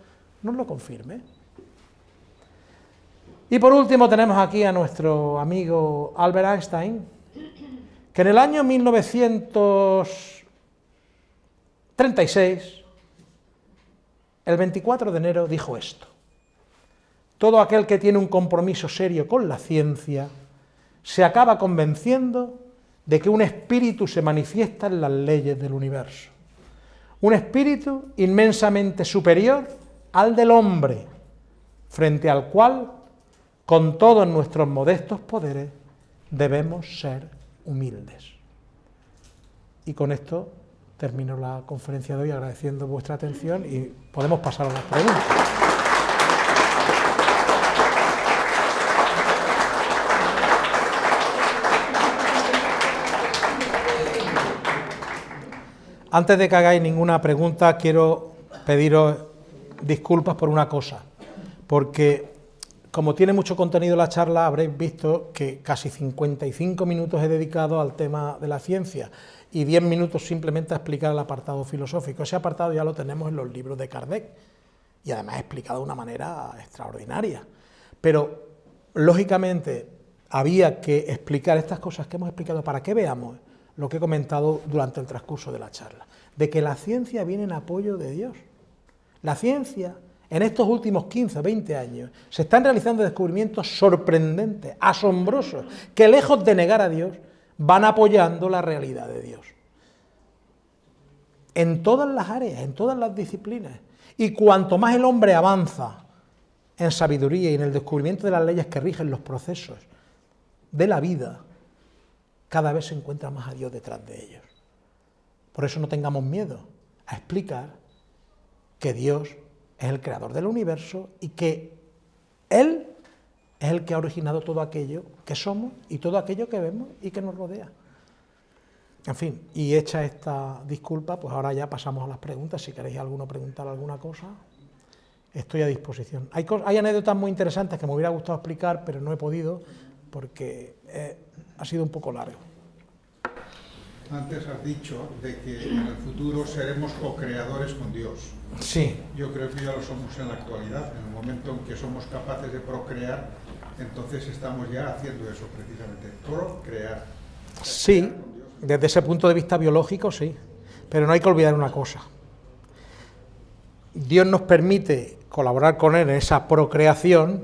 nos lo confirme. Y por último tenemos aquí a nuestro amigo Albert Einstein, que en el año 1936, el 24 de enero, dijo esto. Todo aquel que tiene un compromiso serio con la ciencia se acaba convenciendo de que un espíritu se manifiesta en las leyes del universo. Un espíritu inmensamente superior al del hombre, frente al cual, con todos nuestros modestos poderes, debemos ser humildes. Y con esto termino la conferencia de hoy agradeciendo vuestra atención y podemos pasar a las preguntas. Antes de que hagáis ninguna pregunta, quiero pediros disculpas por una cosa, porque como tiene mucho contenido la charla, habréis visto que casi 55 minutos he dedicado al tema de la ciencia y 10 minutos simplemente a explicar el apartado filosófico. Ese apartado ya lo tenemos en los libros de Kardec y además explicado de una manera extraordinaria. Pero, lógicamente, había que explicar estas cosas que hemos explicado para que veamos lo que he comentado durante el transcurso de la charla, de que la ciencia viene en apoyo de Dios. La ciencia, en estos últimos 15 o 20 años, se están realizando descubrimientos sorprendentes, asombrosos, que lejos de negar a Dios, van apoyando la realidad de Dios. En todas las áreas, en todas las disciplinas. Y cuanto más el hombre avanza en sabiduría y en el descubrimiento de las leyes que rigen los procesos de la vida, cada vez se encuentra más a Dios detrás de ellos. Por eso no tengamos miedo a explicar que Dios es el creador del universo y que Él es el que ha originado todo aquello que somos y todo aquello que vemos y que nos rodea. En fin, y hecha esta disculpa, pues ahora ya pasamos a las preguntas. Si queréis alguno preguntar alguna cosa, estoy a disposición. Hay, anécdotas muy interesantes que me hubiera gustado explicar, pero no he podido porque eh, ha sido un poco largo. Antes has dicho de que en el futuro seremos co-creadores con Dios. Sí. Yo creo que ya lo somos en la actualidad. En el momento en que somos capaces de procrear, entonces estamos ya haciendo eso precisamente, procrear. Sí, desde ese punto de vista biológico, sí. Pero no hay que olvidar una cosa. Dios nos permite colaborar con Él en esa procreación,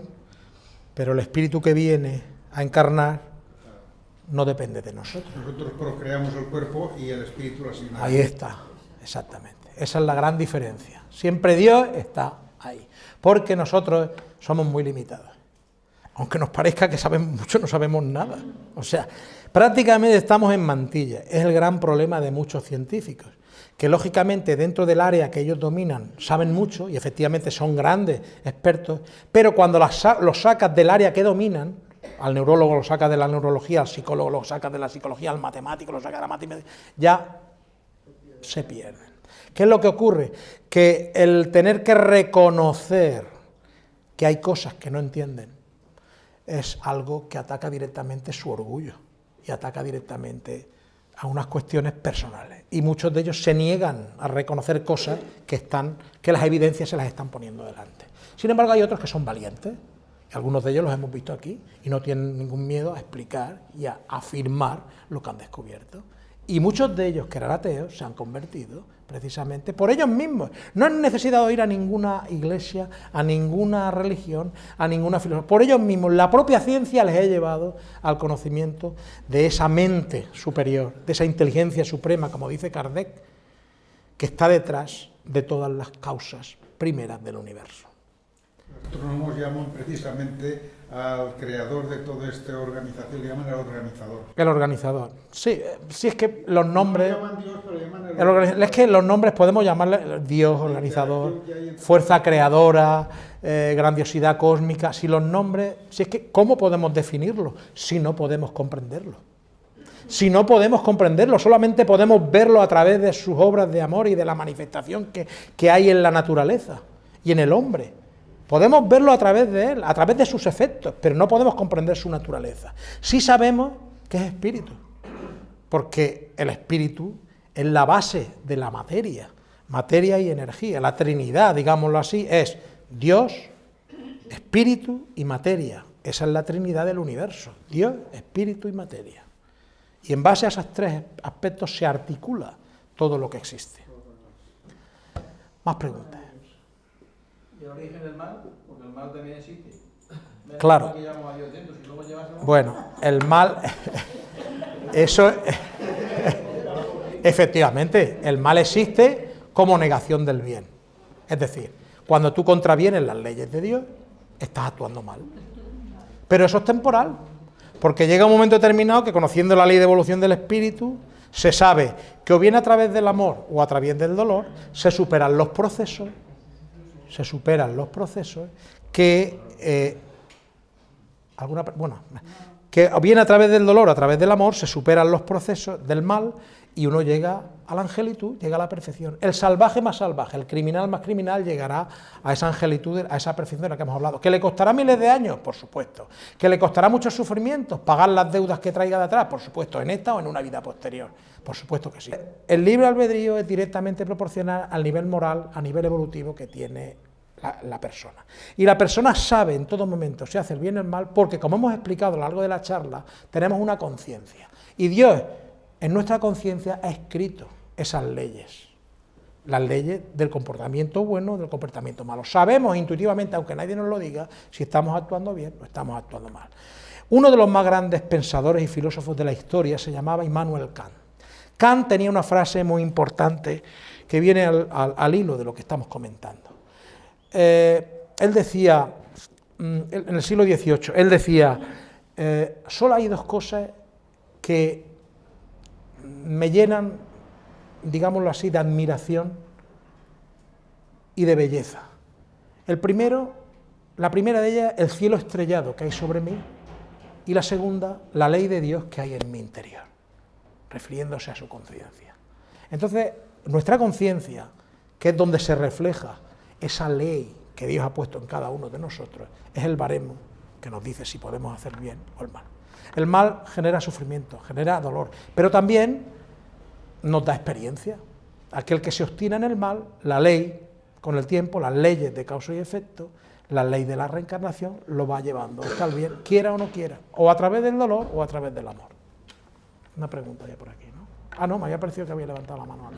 pero el espíritu que viene a encarnar no depende de nosotros. Nosotros procreamos el cuerpo y el espíritu lo asigna. Ahí está, exactamente. Esa es la gran diferencia. Siempre Dios está ahí, porque nosotros somos muy limitados. Aunque nos parezca que sabemos mucho, no sabemos nada. O sea, prácticamente estamos en mantilla. Es el gran problema de muchos científicos, que lógicamente dentro del área que ellos dominan saben mucho y efectivamente son grandes expertos, pero cuando los sacas del área que dominan, al neurólogo lo saca de la neurología, al psicólogo lo saca de la psicología, al matemático lo saca de la matemática, ya se pierden. ¿Qué es lo que ocurre? Que el tener que reconocer que hay cosas que no entienden es algo que ataca directamente su orgullo y ataca directamente a unas cuestiones personales. Y muchos de ellos se niegan a reconocer cosas que, están, que las evidencias se las están poniendo delante. Sin embargo, hay otros que son valientes algunos de ellos los hemos visto aquí y no tienen ningún miedo a explicar y a afirmar lo que han descubierto. Y muchos de ellos que eran ateos se han convertido precisamente por ellos mismos. No han necesitado ir a ninguna iglesia, a ninguna religión, a ninguna filosofía. Por ellos mismos, la propia ciencia les ha llevado al conocimiento de esa mente superior, de esa inteligencia suprema, como dice Kardec, que está detrás de todas las causas primeras del universo astrónomos llaman precisamente al creador de toda esta organización, le llaman el organizador. El organizador, sí, sí es que los nombres... No llaman Dios, pero llaman Es que los nombres podemos llamarle Dios, organizador, fuerza creadora, eh, grandiosidad cósmica. Si los nombres, si es que, ¿cómo podemos definirlo si no podemos comprenderlo? Si no podemos comprenderlo, solamente podemos verlo a través de sus obras de amor y de la manifestación que, que hay en la naturaleza y en el hombre. Podemos verlo a través de él, a través de sus efectos, pero no podemos comprender su naturaleza. Sí sabemos que es espíritu, porque el espíritu es la base de la materia, materia y energía. La Trinidad, digámoslo así, es Dios, espíritu y materia. Esa es la Trinidad del universo, Dios, espíritu y materia. Y en base a esos tres aspectos se articula todo lo que existe. Más preguntas. ¿Y el origen del mal? Porque el mal también existe. Claro. Bueno, el mal, eso, efectivamente, el mal existe como negación del bien. Es decir, cuando tú contravienes las leyes de Dios, estás actuando mal. Pero eso es temporal, porque llega un momento determinado que conociendo la ley de evolución del espíritu, se sabe que o bien a través del amor o a través del dolor, se superan los procesos, se superan los procesos que eh, alguna bueno, que bien a través del dolor, a través del amor, se superan los procesos del mal y uno llega a la angelitud, llega a la perfección. El salvaje más salvaje, el criminal más criminal llegará a esa angelitud, a esa perfección de la que hemos hablado. ¿Que le costará miles de años? Por supuesto. ¿Que le costará muchos sufrimientos? ¿Pagar las deudas que traiga de atrás? Por supuesto, en esta o en una vida posterior. Por supuesto que sí. El libre albedrío es directamente proporcional al nivel moral, a nivel evolutivo que tiene la, persona. Y la persona sabe en todo momento si hace el bien o el mal, porque como hemos explicado a lo largo de la charla, tenemos una conciencia. Y Dios en nuestra conciencia ha escrito esas leyes, las leyes del comportamiento bueno, del comportamiento malo. Sabemos intuitivamente, aunque nadie nos lo diga, si estamos actuando bien o estamos actuando mal. Uno de los más grandes pensadores y filósofos de la historia se llamaba Immanuel Kant. Kant tenía una frase muy importante que viene al hilo de lo que estamos comentando. Eh, él decía, mm, en el siglo XVIII, él decía, eh, solo hay dos cosas que me llenan, digámoslo así, de admiración y de belleza. El primero, la primera de ellas, el cielo estrellado que hay sobre mí, y la segunda, la ley de Dios que hay en mi interior, refiriéndose a su conciencia. Entonces, nuestra conciencia, que es donde se refleja esa ley que Dios ha puesto en cada uno de nosotros es el baremo que nos dice si podemos hacer bien o el mal. El mal genera sufrimiento, genera dolor, pero también nos da experiencia. Aquel que se obstina en el mal, la ley, con el tiempo, las leyes de causa y efecto, la ley de la reencarnación, lo va llevando hasta el bien, quiera o no quiera, o a través del dolor o a través del amor. Una pregunta ya por aquí, ¿no? Ah, no, me había parecido que había levantado la mano.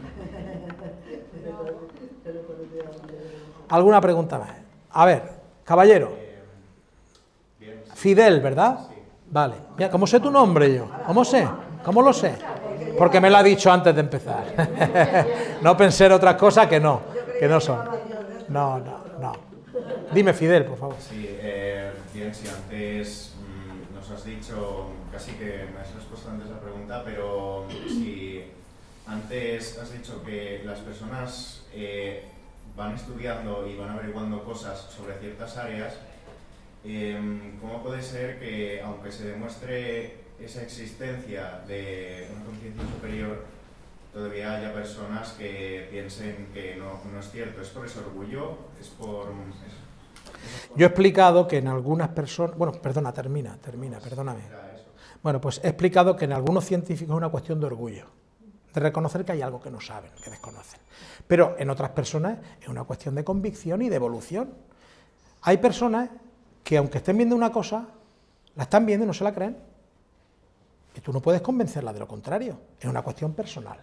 ¿Alguna pregunta más? A ver, caballero. Fidel, ¿verdad? Vale. Mira, ¿cómo sé tu nombre yo? ¿Cómo sé? ¿Cómo lo sé? Porque me lo ha dicho antes de empezar. no pensé en otras cosas que no, que no son. No, no, no. Dime, Fidel, por favor. Sí, eh, bien, si antes mm, nos has dicho, casi que me has respuesto antes la pregunta, pero si antes has dicho que las personas eh, van estudiando y van averiguando cosas sobre ciertas áreas, em, ¿cómo puede ser que, aunque se demuestre esa existencia de una conciencia superior, todavía haya personas que piensen que no, no, es cierto? ¿Es por ese orgullo? ¿Es por...? Yo he explicado que en algunas personas... Bueno, perdona, termina, termina, perdóname. Bueno, pues he explicado que en algunos científicos es una cuestión de orgullo, de reconocer que hay algo que no saben, que desconocen. Pero en otras personas es una cuestión de convicción y de evolución. Hay personas que aunque estén viendo una cosa, la están viendo y no se la creen. Y tú no puedes convencerla de lo contrario, es una cuestión personal.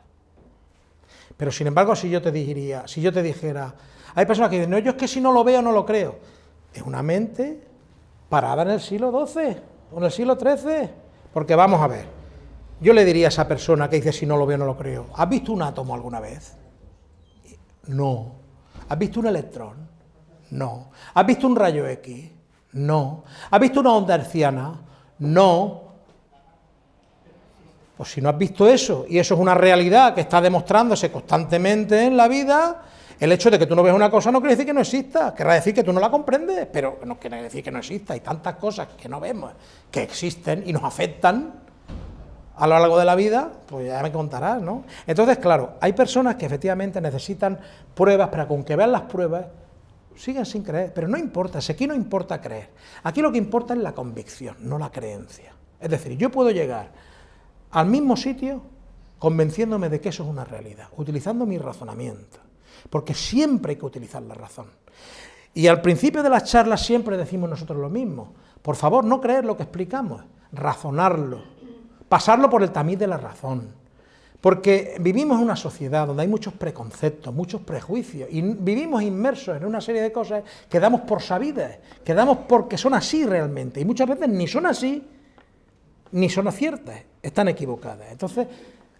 Pero sin embargo, si yo te diría, si yo te dijera, hay personas que dicen, no, yo es que si no lo veo no lo creo. Es una mente parada en el siglo XII o en el siglo XIII. Porque vamos a ver, yo le diría a esa persona que dice si no lo veo no lo creo, ¿has visto un átomo alguna vez? No. ¿Has visto un electrón? No. ¿Has visto un rayo X? No. ¿Has visto una onda herciana? No. Pues si no has visto eso, y eso es una realidad que está demostrándose constantemente en la vida, el hecho de que tú no ves una cosa no quiere decir que no exista, querrá decir que tú no la comprendes, pero no quiere decir que no exista. Hay tantas cosas que no vemos, que existen y nos afectan a lo largo de la vida, pues ya me contarás, ¿no? Entonces, claro, hay personas que efectivamente necesitan pruebas, para con que vean las pruebas, siguen sin creer, pero no importa, si aquí no importa creer, aquí lo que importa es la convicción, no la creencia. Es decir, yo puedo llegar al mismo sitio convenciéndome de que eso es una realidad, utilizando mi razonamiento, porque siempre hay que utilizar la razón. Y al principio de las charlas siempre decimos nosotros lo mismo, por favor, no creer lo que explicamos, razonarlo, pasarlo por el tamiz de la razón, porque vivimos en una sociedad donde hay muchos preconceptos, muchos prejuicios, y vivimos inmersos en una serie de cosas que damos por sabidas, que damos porque son así realmente, y muchas veces ni son así, ni son ciertas, están equivocadas. Entonces,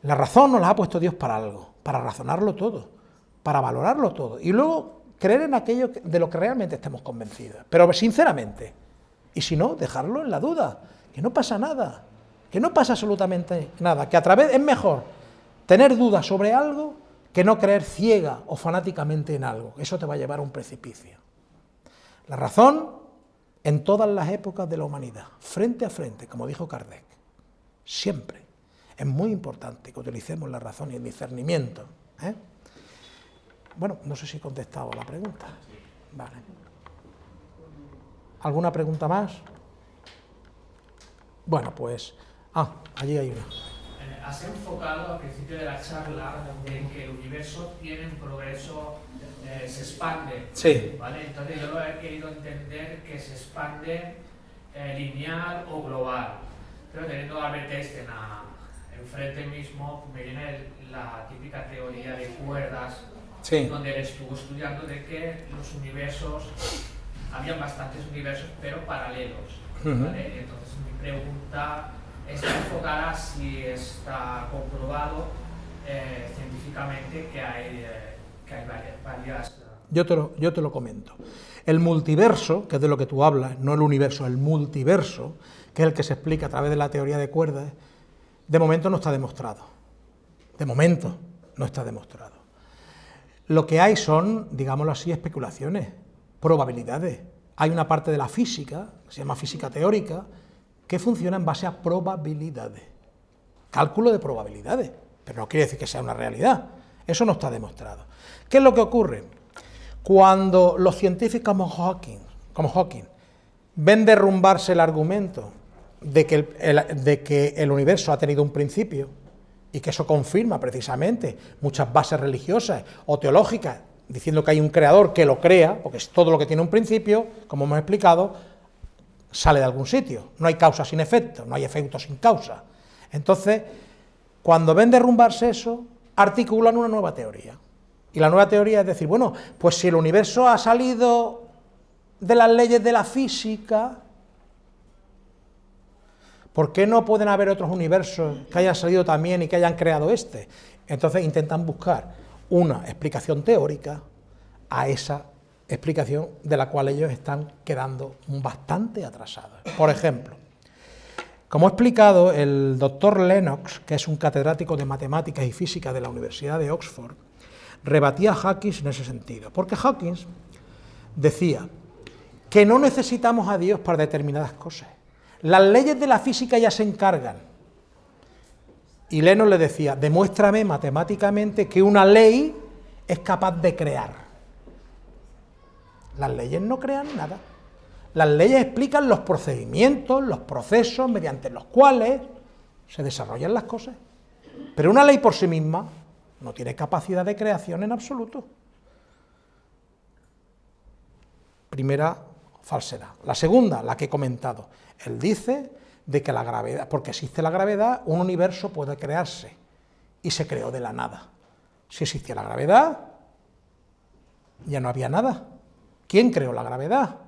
la razón nos la ha puesto Dios para algo, para razonarlo todo, para valorarlo todo, y luego creer en aquello de lo que realmente estemos convencidos, pero sinceramente, y si no, dejarlo en la duda, que no pasa nada, que no pasa absolutamente nada, que a través es mejor tener dudas sobre algo que no creer ciega o fanáticamente en algo, eso te va a llevar a un precipicio. La razón en todas las épocas de la humanidad, frente a frente, como dijo Kardec, siempre. Es muy importante que utilicemos la razón y el discernimiento. ¿eh? Bueno, no sé si he contestado la pregunta. Vale. ¿Alguna pregunta más? Bueno, pues... Ah, allí hay una. Has enfocado al principio de la charla en que el universo tiene un progreso, eh, se expande. Sí. ¿vale? Entonces yo lo he querido entender que se expande eh, lineal o global. Pero teniendo a Albert Einstein enfrente mismo, me viene la típica teoría de cuerdas, Sí. donde él estuvo estudiando de que los universos, habían bastantes universos, pero paralelos. ¿vale? Entonces mi pregunta está enfocada si está comprobado eh, científicamente que hay, eh, varias... eh, yo te lo comento. El multiverso, que es de lo que tú hablas, no el universo, el multiverso, que es el que se explica a través de la teoría de cuerdas, de momento no está demostrado. De momento no está demostrado. Lo que hay son, digámoslo así, especulaciones, probabilidades. Hay una parte de la física, que se llama física teórica, que funciona en base a probabilidades. Cálculo de probabilidades, pero no quiere decir que sea una realidad. Eso no está demostrado. ¿Qué es lo que ocurre? Cuando los científicos como Hawking, como Hawking ven derrumbarse el argumento de que el, el- de que el universo ha tenido un principio, y que eso confirma precisamente muchas bases religiosas o teológicas, diciendo que hay un creador que lo crea, porque es todo lo que tiene un principio, como hemos explicado, sale de algún sitio. No hay causa sin efecto, no hay efecto sin causa. Entonces, cuando ven derrumbarse eso, articulan una nueva teoría. Y la nueva teoría es decir, bueno, pues si el universo ha salido de las leyes de la física, ¿por qué no pueden haber otros universos que hayan salido también y que hayan creado este? Entonces intentan buscar una explicación teórica a esa explicación de la cual ellos están quedando bastante atrasados. Por ejemplo, como ha explicado el doctor Lennox, que es un catedrático de matemáticas y física de la Universidad de Oxford, rebatía a Hawkins en ese sentido, porque Hawkins decía que no necesitamos a Dios para determinadas cosas. Las leyes de la física ya se encargan. Y Lennox le decía, demuéstrame matemáticamente que una ley es capaz de crear. Las leyes no crean nada. Las leyes explican los procedimientos, los procesos mediante los cuales se desarrollan las cosas. Pero una ley por sí misma no tiene capacidad de creación en absoluto. Primera falsedad. La segunda, la que he comentado. Él dice de que la gravedad, porque existe la gravedad, un universo puede crearse y se creó de la nada. Si existía la gravedad, ya no había nada. ¿Quién creó la gravedad?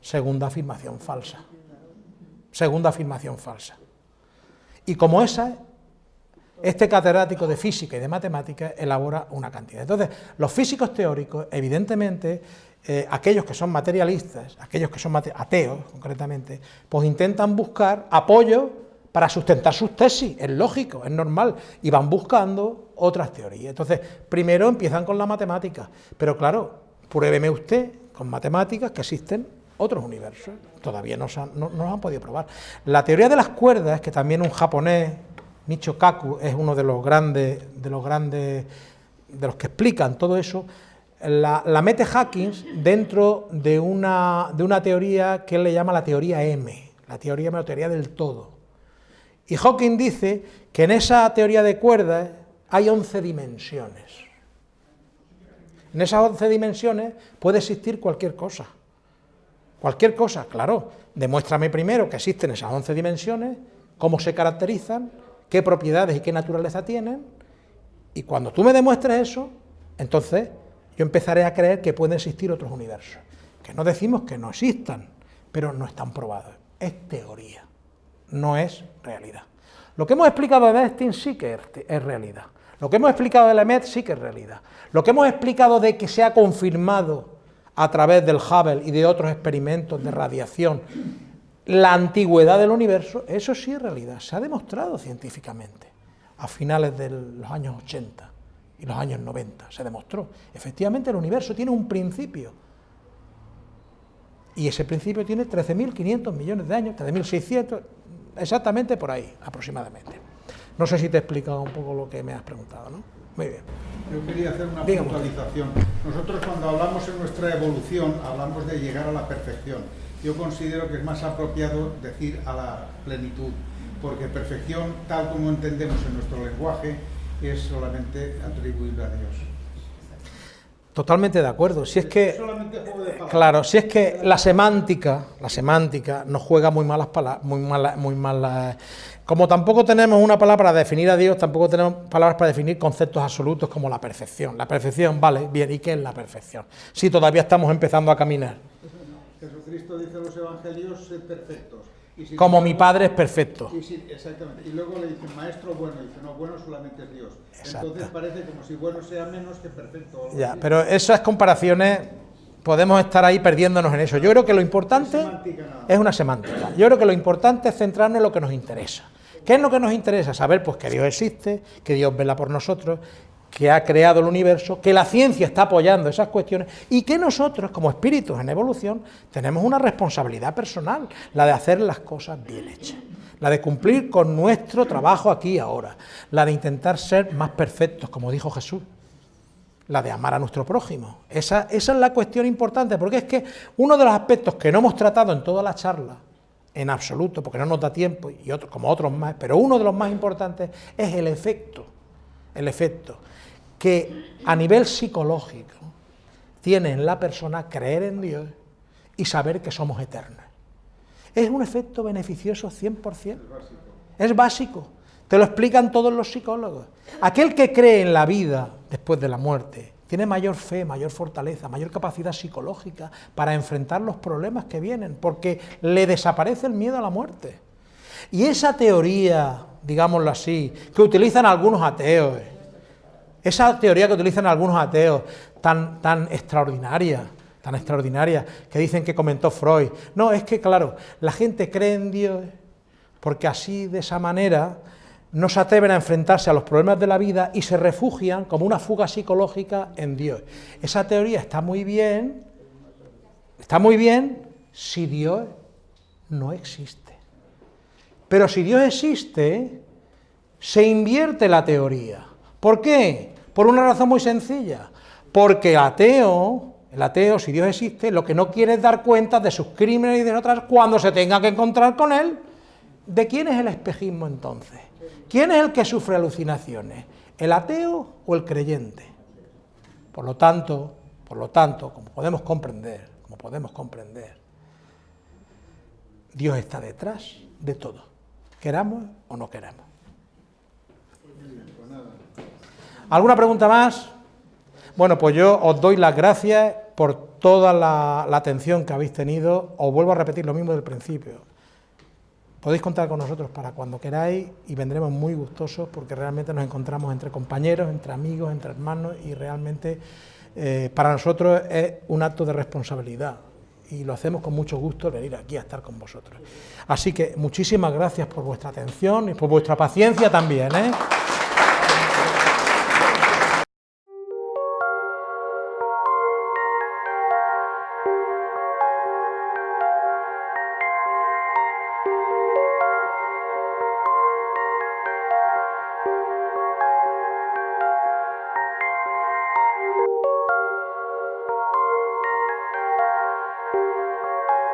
Segunda afirmación falsa. Segunda afirmación falsa. Y como esa, este catedrático de física y de matemáticas elabora una cantidad. Entonces, los físicos teóricos, evidentemente, eh, aquellos que son materialistas, aquellos que son ateos concretamente, pues intentan buscar apoyo para sustentar sus tesis, es lógico, es normal, y van buscando otras teorías. Entonces, primero empiezan con la matemática, pero claro, pruébeme usted con matemáticas que existen otros universos, todavía no, se han, no, no han podido probar. La teoría de las cuerdas, que también un japonés, Michio Kaku, es uno de los grandes, de los grandes, de los que explican todo eso, la, la mete Hawkins dentro de una, de una teoría que él le llama la teoría M, la teoría M o teoría del todo. Y Hawking dice que en esa teoría de cuerdas hay 11 dimensiones. En esas 11 dimensiones puede existir cualquier cosa. Cualquier cosa, claro. Demuéstrame primero que existen esas 11 dimensiones, cómo se caracterizan, qué propiedades y qué naturaleza tienen, y cuando tú me demuestres eso, entonces yo empezaré a creer que pueden existir otros universos. Que no decimos que no existan, pero no están probados. Es teoría, no es realidad. Lo que hemos explicado de Einstein sí que es realidad. Lo que hemos explicado de Lemaitre sí que es realidad. Lo que hemos explicado de que se ha confirmado a través del Hubble y de otros experimentos de radiación la antigüedad del universo, eso sí es realidad, se ha demostrado científicamente a finales de los años 80 y los años 90, se demostró. Efectivamente el universo tiene un principio, y ese principio tiene 13.500 millones de años, 13.600, exactamente por ahí, aproximadamente. No sé si te he explicado un poco lo que me has preguntado, ¿no? Muy bien. Yo quería hacer una puntualización. Nosotros cuando hablamos en nuestra evolución, hablamos de llegar a la perfección. Yo considero que es más apropiado decir a la plenitud, porque perfección, tal como entendemos en nuestro lenguaje, es solamente atribuible a Dios. Totalmente de acuerdo. Si es que, claro, si es que la semántica, la semántica nos juega muy malas palabras, muy malas, muy malas. Como tampoco tenemos una palabra para definir a Dios, tampoco tenemos palabras para definir conceptos absolutos como la perfección. La perfección, vale, bien, ¿y qué es la perfección? Si todavía estamos empezando a caminar. Jesucristo dice en los evangelios, sed perfectos. Y si- Como mi Padre es perfecto. Y si- exactamente. Y luego le dicen, maestro bueno, y dice, no, bueno solamente es Dios. Exacto. Entonces parece como si bueno sea menos que perfecto. Ya, así. pero esas comparaciones podemos estar ahí perdiéndonos en eso. Yo creo que lo importante es una semántica. Yo creo que lo importante es centrarnos en lo que nos interesa. ¿Qué es lo que nos interesa? Saber pues que Dios existe, que Dios vela por nosotros, que ha creado el universo, que la ciencia está apoyando esas cuestiones y que nosotros, como espíritus en evolución, tenemos una responsabilidad personal, la de hacer las cosas bien hechas, la de cumplir con nuestro trabajo aquí y ahora, la de intentar ser más perfectos, como dijo Jesús la de amar a nuestro prójimo. Esa, esa es la cuestión importante, porque es que uno de los aspectos que no hemos tratado en toda la charla, en absoluto, porque no nos da tiempo, y otros, como otros más, pero uno de los más importantes es el efecto, el efecto que a nivel psicológico tiene en la persona creer en Dios y saber que somos eternos. Es un efecto beneficioso 100%. Es básico. Te lo explican todos los psicólogos. Aquel que cree en la vida después de la muerte tiene mayor fe, mayor fortaleza, mayor capacidad psicológica para enfrentar los problemas que vienen, porque le desaparece el miedo a la muerte. Y esa teoría, digámoslo así, que utilizan algunos ateos, esa teoría que utilizan algunos ateos, tan, tan extraordinaria, tan extraordinaria, que dicen que comentó Freud. No, es que claro, la gente cree en Dios porque así, de esa manera, no se atreven a enfrentarse a los problemas de la vida y se refugian como una fuga psicológica en Dios. Esa teoría está muy bien, está muy bien si Dios no existe. Pero si Dios existe, se invierte la teoría. ¿Por qué? Por una razón muy sencilla. Porque el ateo, el ateo, si Dios existe, lo que no quiere es dar cuenta de sus crímenes y de otras cuando se tenga que encontrar con él. ¿De quién es el espejismo entonces? ¿Quién es el que sufre alucinaciones? ¿El ateo o el creyente? Por lo tanto, por lo tanto, como podemos comprender, como podemos comprender, Dios está detrás de todo, queramos o no queramos. ¿Alguna pregunta más? Bueno, pues yo os doy las gracias por toda la, la atención que habéis tenido. Os vuelvo a repetir lo mismo del principio. Podéis contar con nosotros para cuando queráis y vendremos muy gustosos porque realmente nos encontramos entre compañeros, entre amigos, entre hermanos y realmente eh, para nosotros es un acto de responsabilidad y lo hacemos con mucho gusto venir aquí a estar con vosotros. Así que muchísimas gracias por vuestra atención y por vuestra paciencia también. ¿eh?